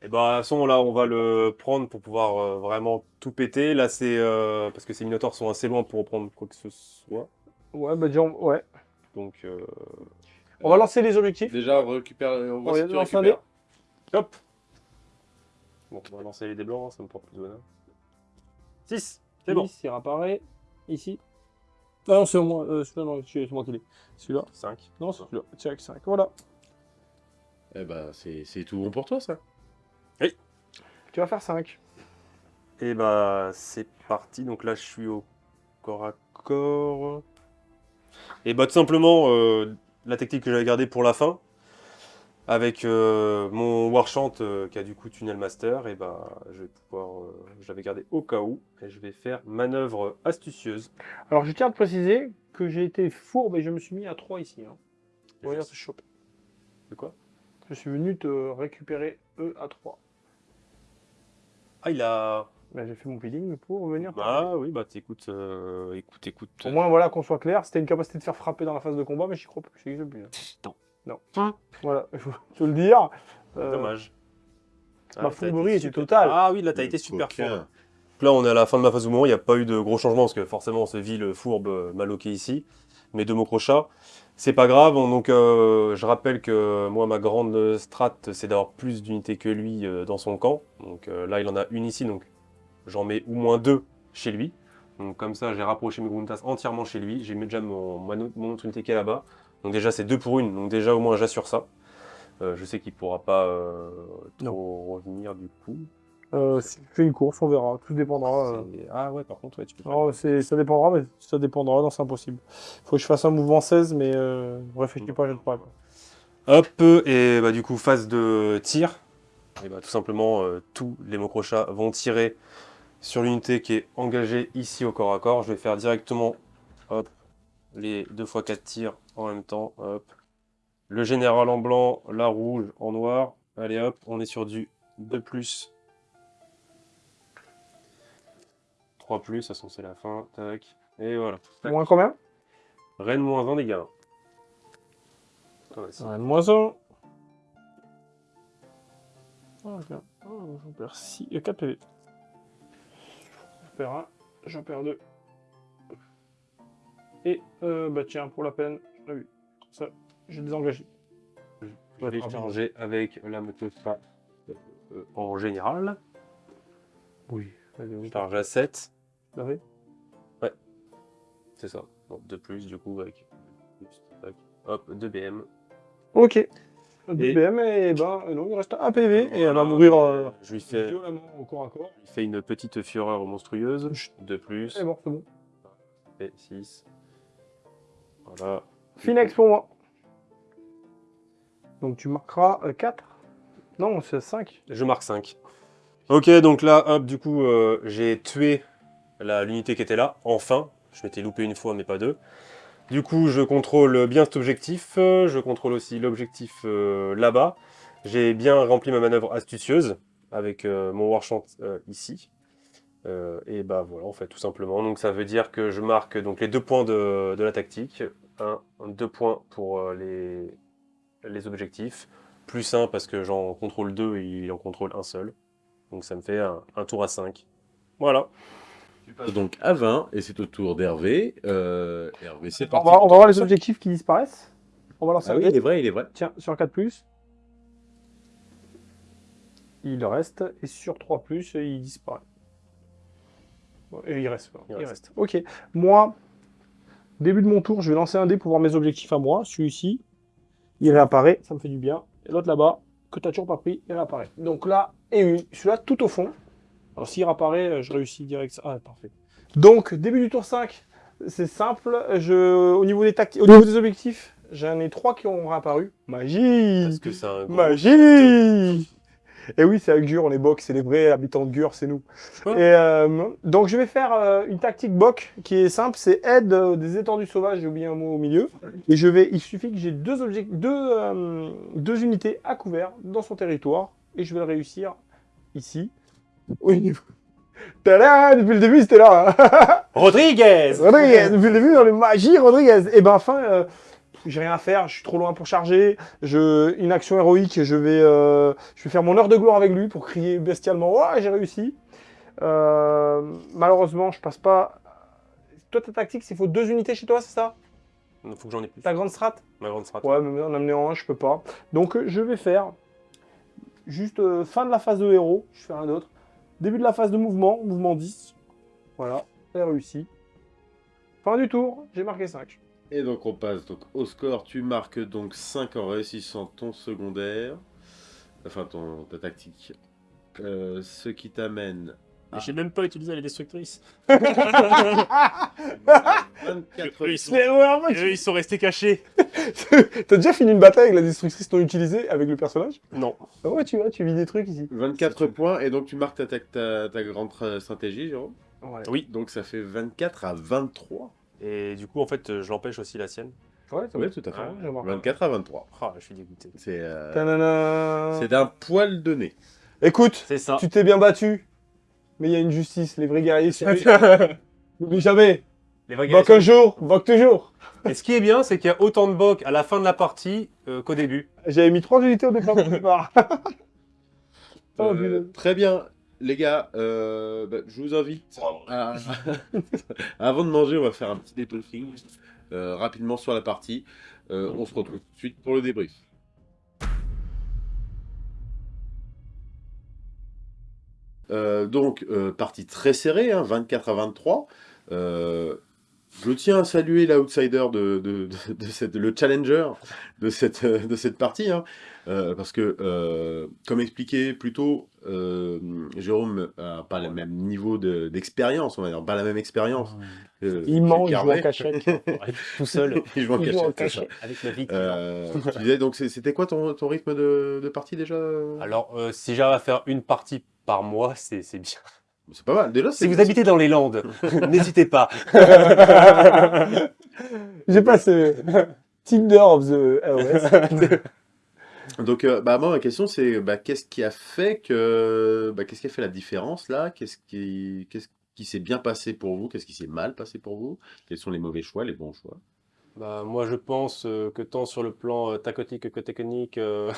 Et bah, de toute façon, là, on va le prendre pour pouvoir euh, vraiment tout péter. Là, c'est... euh, parce que ces minotaures sont assez loin pour reprendre quoi que ce soit.
Ouais, bah disons, ouais.
Donc, euh,
On va lancer les objectifs.
Déjà, on récupère. On voit
On
si tu
lance un
récupères.
hop Bon, on va lancer les dés blancs, hein, ça me porte plus de bonheur. 6 C'est bon.
Il réapparaît ici. Ah non, c'est moi. Euh, celui-là, non, c'est moi qui l'ai. Celui-là.
5.
Non, c'est celui-là. Tiens, 5. Voilà.
Eh ben, c'est c'est tout bon pour toi, ça.
Tu vas faire 5.
Et bah, c'est parti. Donc là, je suis au corps à corps. Et bah, tout simplement, euh, la technique que j'avais gardée pour la fin, avec euh, mon Warchant euh, qui a du coup Tunnel Master, et bah, je vais pouvoir. euh, j'avais gardé au cas où, et je vais faire manœuvre astucieuse.
Alors, je tiens à te préciser que j'ai été fourbe et je me suis mis à 3 ici. Hein.
Je-
dire te choper.
De quoi?
Je suis venu te récupérer E à 3.
Ah, il a.
Ben, j'ai fait mon peeling pour venir.
Bah oui, bah t'écoutes, euh, écoute, écoute.
Au moins, voilà, qu'on soit clair, c'était une capacité de faire frapper dans la phase de combat, mais j'y crois plus. plus. hein.
Non.
Non. Voilà, il faut te le dire. Euh,
Dommage.
ma
t'as
fourberie était
super-
totale.
Ah oui, là t'as été super
Coquin.
fort. Donc Là, on est à la fin de ma phase de moment, il n'y a pas eu de gros changements parce que forcément, ce ville fourbe euh, m'a loqué ici. Mes deux crochat, c'est pas grave. On- Donc, euh, je rappelle que moi, ma grande strat, c'est d'avoir plus d'unités que lui euh, dans son camp. Donc euh, là, il en a une ici, donc j'en mets au moins deux chez lui. Donc comme ça, j'ai rapproché mes Gruntas entièrement chez lui. J'ai mis déjà mon, autre unité qui est là-bas. Donc déjà, c'est deux pour une. Donc déjà, au moins, j'assure ça. Euh, je sais qu'il pourra pas euh, trop revenir du coup.
Euh, si tu fais une course, on verra. Tout dépendra. euh.
Ah ouais, par contre, ouais, tu peux.
Non, c'est- ça dépendra, mais ça dépendra. Non, c'est impossible. Faut que je fasse un mouvement 16, mais euh, réfléchis pas, je ne pas.
Hop, et bah du coup, phase de tir. Et bah tout simplement, euh, tous les mocrochats vont tirer sur l'unité qui est engagée ici au corps à corps. Je vais faire directement, hop, les 2 x 4 tirs en même temps, hop. Le général en blanc, la rouge en noir. Allez hop, on est sur du 2+. 3+, de toute façon c'est la fin, tac. Et voilà. Tac.
Moins combien?
Reine moins 1 dégâts. Ah, ouais,
Moins 1. Oh, bien. Oh, j'en perds 6, 4 PV. J'en perds 1, j'en perds 2. Et, euh, bah tiens, pour la peine, j'en ai vu. Ça, j'ai désengagé.
Je vais avec la motofa euh, en général.
Oui. Allez,
Je charge à 7.
L'avez
C'est ça. Donc 2 plus du coup avec. Hop, 2 BM.
Ok. 2 BM, et ben euh, non, il reste un PV, et elle va mourir euh,
Je lui fais, je
violemment au corps à corps.
lui fais une petite fureur monstrueuse. 2 plus.
Et bon, c'est bon.
Et 6. Voilà.
Finex pour moi. Donc tu marqueras 4 Non, c'est 5.
Je marque 5. Ok, donc là, hop, du coup, euh, j'ai tué l'unité qui était là, enfin. Je m'étais loupé une fois, mais pas deux. Du coup, je contrôle bien cet objectif. Je contrôle aussi l'objectif euh, là-bas. J'ai bien rempli ma manœuvre astucieuse avec euh, mon Warchant euh, ici. Euh, et bah voilà, en fait, tout simplement. Donc ça veut dire que je marque donc les deux points de, de la tactique. Un, deux points pour les, les objectifs. Plus un parce que j'en contrôle deux et il en contrôle un seul. Donc ça me fait un, un tour à 5. Voilà.
Donc à 20 et c'est au tour d'Hervé. Euh, Hervé, c'est
On
parti.
va, on va voir les objectifs qui disparaissent. On va lancer
Ah
un
oui, il est vrai, il est vrai.
Tiens, sur 4+, il reste, et sur 3+, il disparaît. Et il reste, il,
Il
reste. Ok, moi, début de mon tour, je vais lancer un dé pour voir mes objectifs à moi. Celui-ci, il réapparaît, ça me fait du bien. Et l'autre là-bas, que tu n'as toujours pas pris, il réapparaît. Donc là, et une, celui-là tout au fond. Alors s'il réapparaît, euh, je réussis direct. Ah, parfait. Donc, début du tour 5, c'est simple. Je, au, niveau des au niveau des objectifs, j'en ai trois qui ont réapparu. Magie
Parce que c'est un gros-
Magie Et oui, c'est avec Gur, on est Bok, c'est les vrais habitants de Gur, c'est nous.
Ouais.
Et euh, donc je vais faire euh, une tactique Bok qui est simple, c'est aide euh, des étendues sauvages, j'ai oublié un mot au milieu. Et je vais, il suffit que j'ai deux, deux, euh, deux unités à couvert dans son territoire, et je vais le réussir ici. Niveau... Tada Depuis le début, c'était là hein.
Rodriguez
Rodriguez, depuis le début, dans les magies, Rodriguez. Et ben, enfin, euh, j'ai rien à faire, je suis trop loin pour charger. Je, une action héroïque, je vais, euh, je vais faire mon heure de gloire avec lui pour crier bestialement Ouais, j'ai réussi. Euh, malheureusement, je passe pas. Toi, ta tactique, c'est faut deux unités chez toi, c'est ça?
Il faut que j'en ai plus.
Ta grande strat?
Ma grande strat.
Ouais, mais en amener en un, je peux pas. Donc, je vais faire juste fin de la phase de héros, je fais rien d'autre. Début de la phase de mouvement, mouvement 10. Voilà, j'ai réussi. Fin du tour, j'ai marqué 5.
Et donc on passe donc au score. Tu marques donc 5 en réussissant ton secondaire. Enfin ton, ta tactique. Euh, ce qui t'amène
Et J'ai même pas utilisé les destructrices.
à 24
Ils sont-
Mais ouais,
eux, ils sont restés cachés.
T'as déjà fini une bataille avec la destructrice non utilisée avec le personnage?
Non.
Ah Ouais, tu vois, tu vis des trucs ici.
24 points et donc tu marques ta, ta, ta- ta grande euh, stratégie, Jérôme?
Ouais,
Oui.
Donc ça fait 24 à 23.
Et du coup, en fait, euh, je l'empêche aussi la sienne.
ouais,
Oui, tout à fait.
Ah, je marque.
24 à 23.
Ah, je suis dégoûté.
C'est euh, c'est d'un poil de nez.
Écoute,
ça.
tu t'es bien battu, mais il y a une justice, les vrais guerriers. N'oublie jamais,
Les vrais
un jour, boc toujours.
Et ce qui est bien, c'est qu'il y a autant de bocs à la fin de la partie euh, qu'au début.
J'avais mis trois unités au départ. au départ. Oh,
Euh, très bien, les gars. euh, bah, je vous invite. à- Avant de manger, on va faire un petit débriefing euh, rapidement sur la partie. Euh, on se retrouve tout de suite pour le débrief. Donc, euh, partie très serrée, hein, 24 à 23. Euh, je tiens à saluer l'outsider de, le challenger de cette, euh, de cette partie, hein, euh, parce que, euh, comme expliqué plus tôt, euh, Jérôme n'a pas le même niveau de- d'expérience, on va dire, pas la même expérience. euh,
Il ment, il joue en cachette.
Tout seul,
Il joue en cachette,
avec ma vie.
Euh, tu disais, donc c'était quoi ton, ton rythme de, de partie déjà?
Alors, euh, si j'arrive à faire une partie par mois, c'est c'est bien.
C'est pas mal. Déjà,
Si vous habitez dans les Landes, n'hésitez pas.
J'ai passé Tinder of the AOS.
Donc, euh, bah, moi, ma question, c'est bah, qu'est-ce qui a fait que. Bah, qu'est-ce qui a fait la différence là? Qu'est-ce qui, s'est bien passé pour vous? Qu'est-ce qui s'est mal passé pour vous? Quels sont les mauvais choix, les bons choix?
Bah, moi, je pense euh, que tant sur le plan euh, tacotique que technique, euh,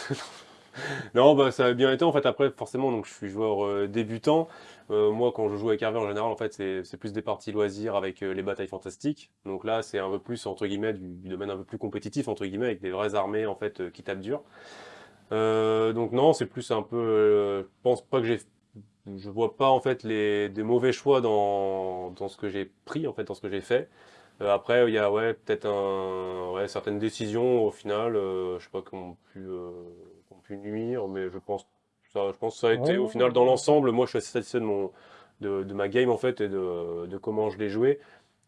non, bah, ça a bien été. En fait, après, forcément, donc, je suis joueur débutant. Moi, quand je joue avec Hervé, en général, en fait, c'est plus des parties loisirs avec les batailles fantastiques. Donc là, c'est un peu plus, entre guillemets, du, du domaine un peu plus compétitif, entre guillemets, avec des vraies armées, en fait, qui tapent dur. Euh, donc non, c'est plus un peu... euh, je pense pas que j'ai... Je vois pas, en fait, les, des mauvais choix dans, dans ce que j'ai pris, en fait, dans ce que j'ai fait. Euh, après, il y a ouais, peut-être un, ouais, certaines décisions au final, euh, je sais pas, qui ont pu, euh, ont pu nuire, mais je pense, ça, je pense que ça a été
Ouais.
au final dans l'ensemble. Moi, je suis assez satisfait de, mon, de, de ma game en fait et de, de comment je l'ai joué.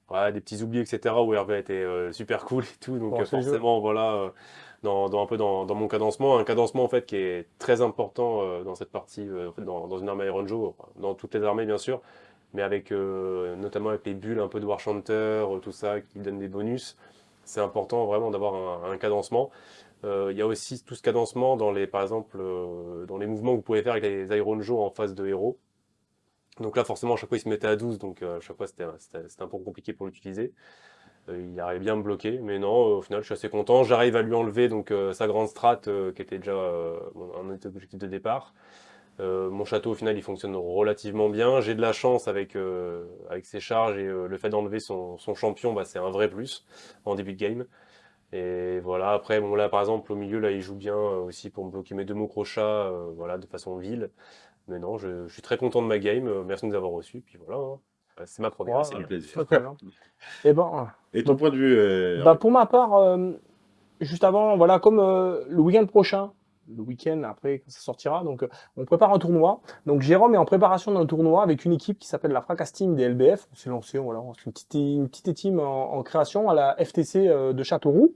Ouais, des petits oublis, etc. où Hervé était euh, super cool et tout. Donc
Bon,
euh, forcément, voilà, euh, dans, un peu dans, mon cadencement, un cadencement en fait qui est très important euh, dans cette partie, euh, dans, dans une armée Iron Joe, dans toutes les armées bien sûr, mais avec euh, notamment avec les bulles un peu de War Chanter, tout ça qui donnent des bonus. C'est important vraiment d'avoir un, un cadencement. Il y a aussi tout ce cadencement dans les, par exemple, dans les mouvements que vous pouvez faire avec les Iron Joe en phase de héros. Donc là, forcément, à chaque fois, il se mettait à 12, donc à chaque fois, c'était un peu compliqué pour l'utiliser. Euh, il arrivait bien à me bloquer, mais non, au final, je suis assez content. J'arrive à lui enlever donc euh, sa grande strat, euh, qui était déjà un objectif de départ. Mon château, au final, il fonctionne relativement bien. J'ai de la chance avec, ses charges et le fait d'enlever son, champion, bah, c'est un vrai plus en début de game. Et voilà, après, bon, là, par exemple, au milieu, là, il joue bien aussi pour me bloquer mes deux mots crochats, voilà, de façon vile. Mais non, je, suis très content de ma game. Merci de nous avoir reçus. Puis voilà, hein. Euh, c'est ma première.
Ouais,
c'est
du
du
plaisir.
Très, très bien. Et ben,
Et ton point de vue euh,
bah, pour ma part, euh, juste avant, voilà, comme euh, le week-end prochain, le week-end après quand ça sortira, donc euh, on prépare un tournoi. Donc Jérôme est en préparation d'un tournoi avec une équipe qui s'appelle la Fracas Team des LBF. On s'est lancé, voilà, c'est une petite, une petite team en, en création à la FTC euh, de Châteauroux,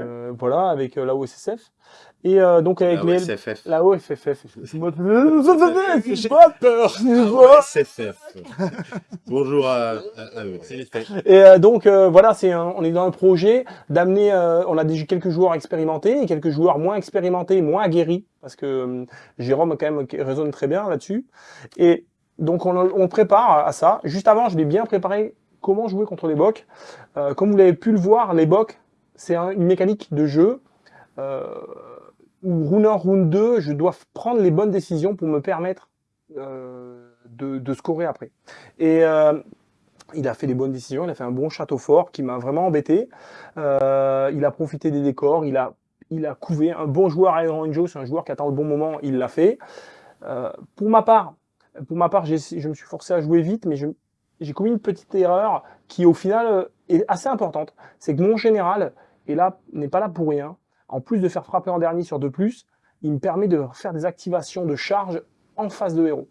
euh, voilà, avec euh, la OSSF. Et euh, donc avec
la
les
OSFF.
la OFFF. J'ai
pas peur. OSFF. Bonjour à, à- à eux.
Et euh, donc euh, voilà, c'est un- on est dans un projet d'amener, euh, on a déjà quelques joueurs expérimentés et quelques joueurs moins expérimentés, moins aguerris, parce que euh, Jérôme quand même raisonne très bien là-dessus. Et donc on, on prépare à ça. Juste avant, je l'ai bien préparé comment jouer contre les bocs. Euh, comme vous l'avez pu le voir, les bocs, c'est un- une mécanique de jeu. Euh, où round 1, round 2, je dois prendre les bonnes décisions pour me permettre euh, de, scorer après. Et euh, il a fait des bonnes décisions, il a fait un bon château fort qui m'a vraiment embêté. Il a profité des décors, il a, il couvé. Un bon joueur Iron Joe, c'est un joueur qui attend le bon moment, il l'a fait. Pour ma part, je me suis forcé à jouer vite, mais j'ai commis une petite erreur qui, au final, est assez importante. C'est que mon général est là, n'est pas là pour rien. En plus de faire frapper en dernier sur 2+, il me permet de faire des activations de charge en face de héros.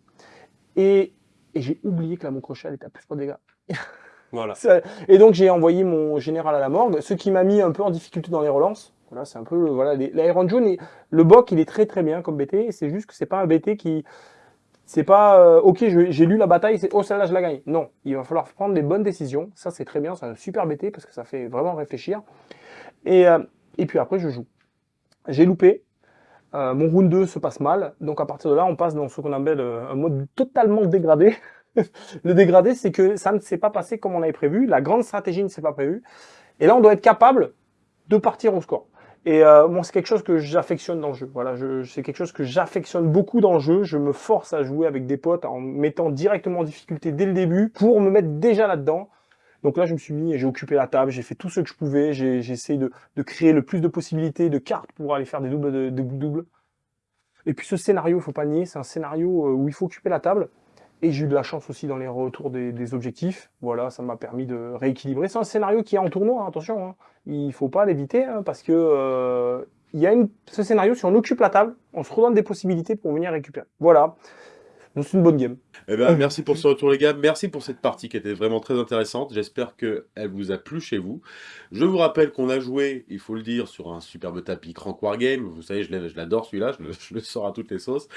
Et, et j'ai oublié que la mon crochet elle était à plus 3 dégâts.
Voilà.
Et donc j'ai envoyé mon général à la morgue, ce qui m'a mis un peu en difficulté dans les relances. Voilà, c'est un peu voilà, l'Iron Jaune, le boc il est très très bien comme BT. C'est juste que c'est pas un BT qui, c'est pas euh, ok, j'ai lu la bataille, c'est oh celle-là je la gagne. Non, il va falloir prendre les bonnes décisions. Ça c'est très bien, c'est un super BT parce que ça fait vraiment réfléchir. Et euh, puis après je joue. J'ai loupé. Euh, mon round 2 se passe mal, donc à partir de là, on passe dans ce qu'on appelle un mode totalement dégradé. le dégradé, c'est que ça ne s'est pas passé comme on avait prévu, la grande stratégie ne s'est pas prévue, et là, on doit être capable de partir au score. Et euh, moi, c'est quelque chose que j'affectionne dans le jeu. Voilà, je, c'est quelque chose que j'affectionne beaucoup dans le jeu. Je me force à jouer avec des potes en mettant directement en difficulté dès le début pour me mettre déjà là-dedans. Donc là, je me suis mis et j'ai occupé la table, j'ai fait tout ce que je pouvais, j'ai essayé de, de créer le plus de possibilités de cartes pour aller faire des doubles de doubles. Et puis ce scénario, il faut pas nier, c'est un scénario euh, où il faut occuper la table. Et j'ai eu de la chance aussi dans les retours des, objectifs. Voilà, ça m'a permis de rééquilibrer. C'est un scénario qui est en tournoi, hein, attention. Hein. Il faut pas l'éviter hein, parce que euh, y a ce scénario, si on occupe la table, on se redonne des possibilités pour venir récupérer. Voilà. Donc c'est une bonne game.
Eh ben, merci pour ce retour, les gars. Merci pour cette partie qui était vraiment très intéressante. J'espère qu'elle vous a plu chez vous. Je vous rappelle qu'on a joué, il faut le dire, sur un superbe tapis Crank Wargame. Vous savez, je l'adore celui-là, je le, je le sors à toutes les sauces.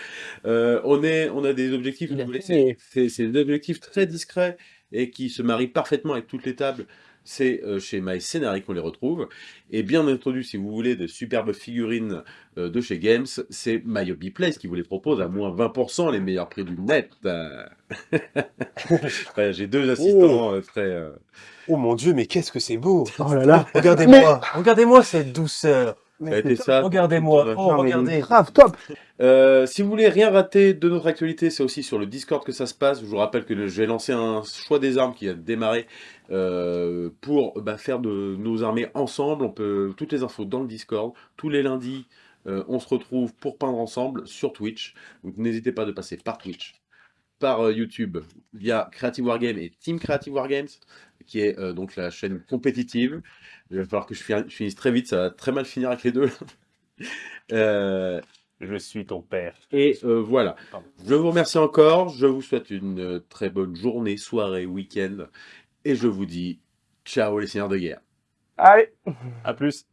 Euh, on, est, on a des objectifs, c'est des objectifs très discrets et qui se marient parfaitement avec toutes les tables. C'est euh, chez My Scenari qu'on les retrouve. Et bien entendu, si vous voulez de superbes figurines euh, de chez Games, c'est My Hobby Place qui vous les propose à moins 20%, les meilleurs prix du net. J'ai deux assistants euh, très... euh,
Oh mon dieu, mais qu'est-ce que c'est beau
Oh là là.
Regardez-moi, regardez-moi cette douceur. Regardez-moi, oh, regardez.
grave, top.
Euh, si vous voulez rien rater de notre actualité, c'est aussi sur le Discord que ça se passe. Je vous rappelle que je vais lancer un choix des armes qui a démarré euh, pour bah, faire de nos armées ensemble. On peut toutes les infos dans le Discord. Tous les lundis, euh, on se retrouve pour peindre ensemble sur Twitch. Donc n'hésitez pas de passer par Twitch, par euh, YouTube via Creative Wargame et Team Creative Wargames, qui est euh, donc la chaîne compétitive. Il va falloir que je fin- je finisse très vite, ça va très mal finir avec les deux.
Je suis ton père.
et voilà.
Pardon.
Je vous remercie encore. Je vous souhaite une très bonne journée, soirée, week-end. Et je vous dis ciao les seigneurs de guerre.
Allez.
À plus.